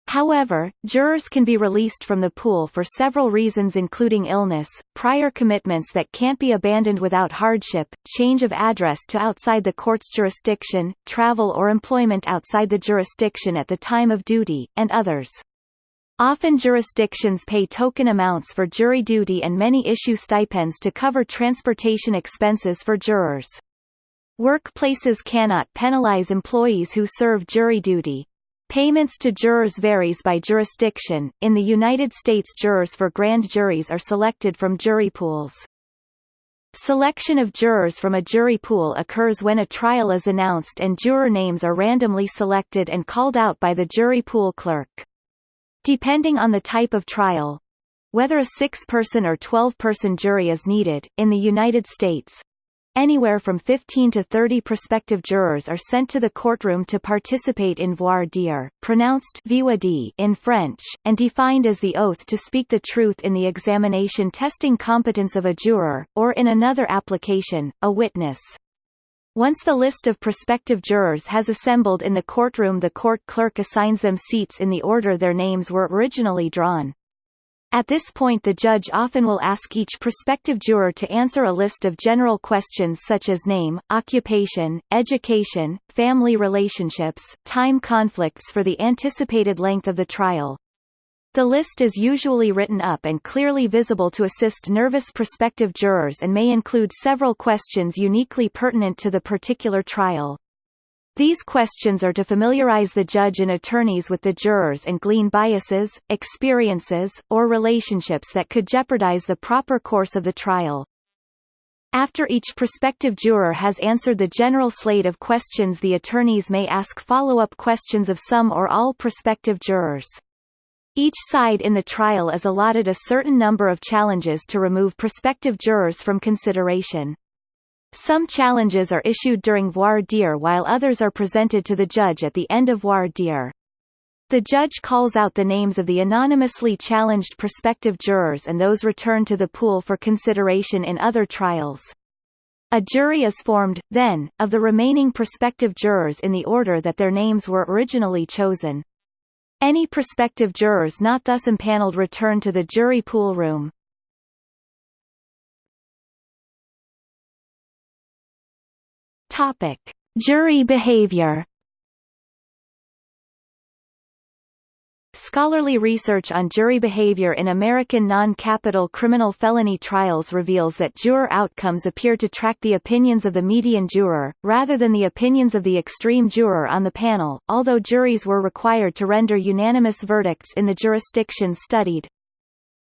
However, jurors can be released from the pool for several reasons including illness, prior commitments that can't be abandoned without hardship, change of address to outside the court's jurisdiction, travel or employment outside the jurisdiction at the time of duty, and others. Often jurisdictions pay token amounts for jury duty and many issue stipends to cover transportation expenses for jurors. Workplaces cannot penalize employees who serve jury duty, Payments to jurors varies by jurisdiction. In the United States, jurors for grand juries are selected from jury pools. Selection of jurors from a jury pool occurs when a trial is announced and juror names are randomly selected and called out by the jury pool clerk. Depending on the type of trial, whether a six-person or 12-person jury is needed, in the United States, Anywhere from 15 to 30 prospective jurors are sent to the courtroom to participate in voir dire, pronounced in French, and defined as the oath to speak the truth in the examination testing competence of a juror, or in another application, a witness. Once the list of prospective jurors has assembled in the courtroom the court clerk assigns them seats in the order their names were originally drawn. At this point the judge often will ask each prospective juror to answer a list of general questions such as name, occupation, education, family relationships, time conflicts for the anticipated length of the trial. The list is usually written up and clearly visible to assist nervous prospective jurors and may include several questions uniquely pertinent to the particular trial. These questions are to familiarize the judge and attorneys with the jurors and glean biases, experiences, or relationships that could jeopardize the proper course of the trial. After each prospective juror has answered the general slate of questions the attorneys may ask follow-up questions of some or all prospective jurors. Each side in the trial is allotted a certain number of challenges to remove prospective jurors from consideration. Some challenges are issued during voir dire while others are presented to the judge at the end of voir dire. The judge calls out the names of the anonymously challenged prospective jurors and those returned to the pool for consideration in other trials. A jury is formed, then, of the remaining prospective jurors in the order that their names were originally chosen. Any prospective jurors not thus impaneled return to the jury pool room. Topic: Jury behavior. Scholarly research on jury behavior in American non-capital criminal felony trials reveals that juror outcomes appear to track the opinions of the median juror, rather than the opinions of the extreme juror on the panel, although juries were required to render unanimous verdicts in the jurisdictions studied.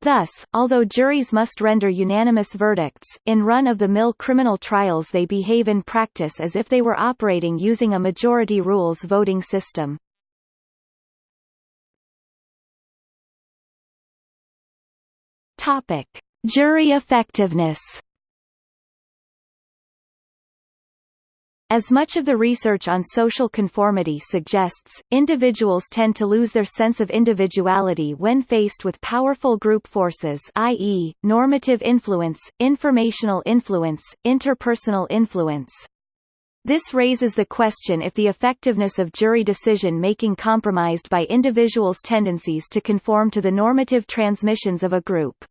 Thus, although juries must render unanimous verdicts, in run-of-the-mill criminal trials they behave in practice as if they were operating using a majority rules voting system. Topic: Jury effectiveness. As much of the research on social conformity suggests, individuals tend to lose their sense of individuality when faced with powerful group forces i.e., normative influence, informational influence, interpersonal influence. This raises the question if the effectiveness of jury decision-making compromised by individuals' tendencies to conform to the normative transmissions of a group.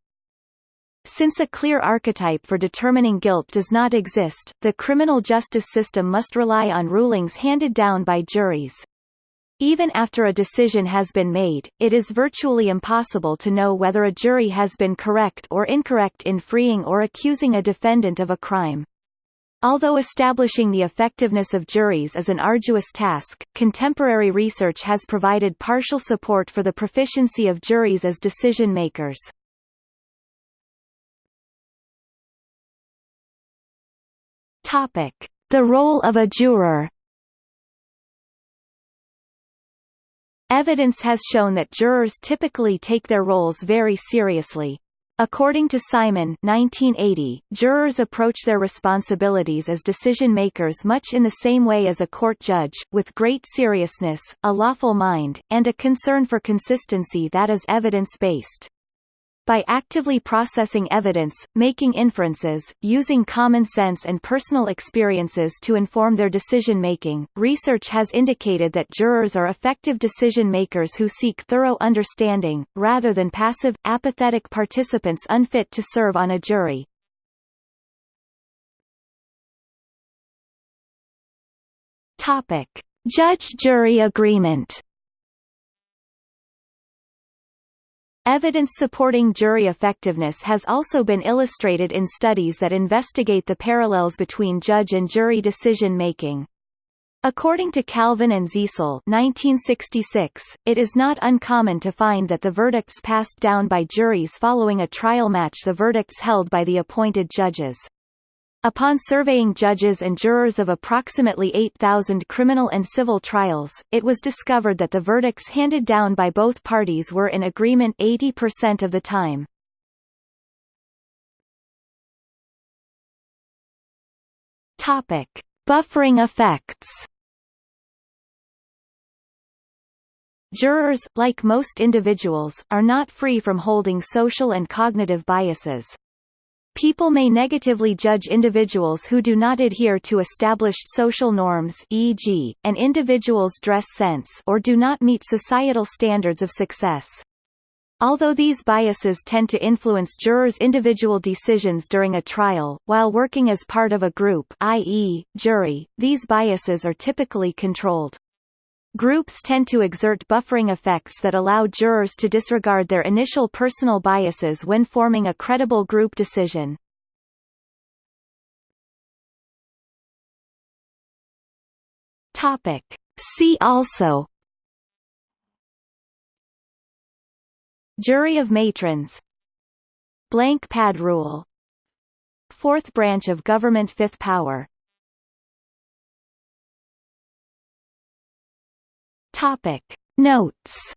Since a clear archetype for determining guilt does not exist, the criminal justice system must rely on rulings handed down by juries. Even after a decision has been made, it is virtually impossible to know whether a jury has been correct or incorrect in freeing or accusing a defendant of a crime. Although establishing the effectiveness of juries is an arduous task, contemporary research has provided partial support for the proficiency of juries as decision The role of a juror. Evidence has shown that jurors typically take their roles very seriously. According to Simon 1980, jurors approach their responsibilities as decision-makers much in the same way as a court judge, with great seriousness, a lawful mind, and a concern for consistency that is evidence-based. By actively processing evidence, making inferences, using common sense and personal experiences to inform their decision-making, research has indicated that jurors are effective decision-makers who seek thorough understanding, rather than passive, apathetic participants unfit to serve on a jury. Judge-jury agreement Evidence supporting jury effectiveness has also been illustrated in studies that investigate the parallels between judge and jury decision-making. According to Kalven and Zeisel 1966, it is not uncommon to find that the verdicts passed down by juries following a trial match the verdicts held by the appointed judges. Upon surveying judges and jurors of approximately 8,000 criminal and civil trials, it was discovered that the verdicts handed down by both parties were in agreement 80% of the time. Topic: Buffering effects. Jurors, like most individuals, are not free from holding social and cognitive biases. People may negatively judge individuals who do not adhere to established social norms e.g., an individual's dress sense or do not meet societal standards of success. Although these biases tend to influence jurors' individual decisions during a trial, while working as part of a group i.e., jury, these biases are typically controlled. Groups tend to exert buffering effects that allow jurors to disregard their initial personal biases when forming a credible group decision. Topic. See also Jury of matrons Blank pad rule Fourth branch of government fifth power Topic. Notes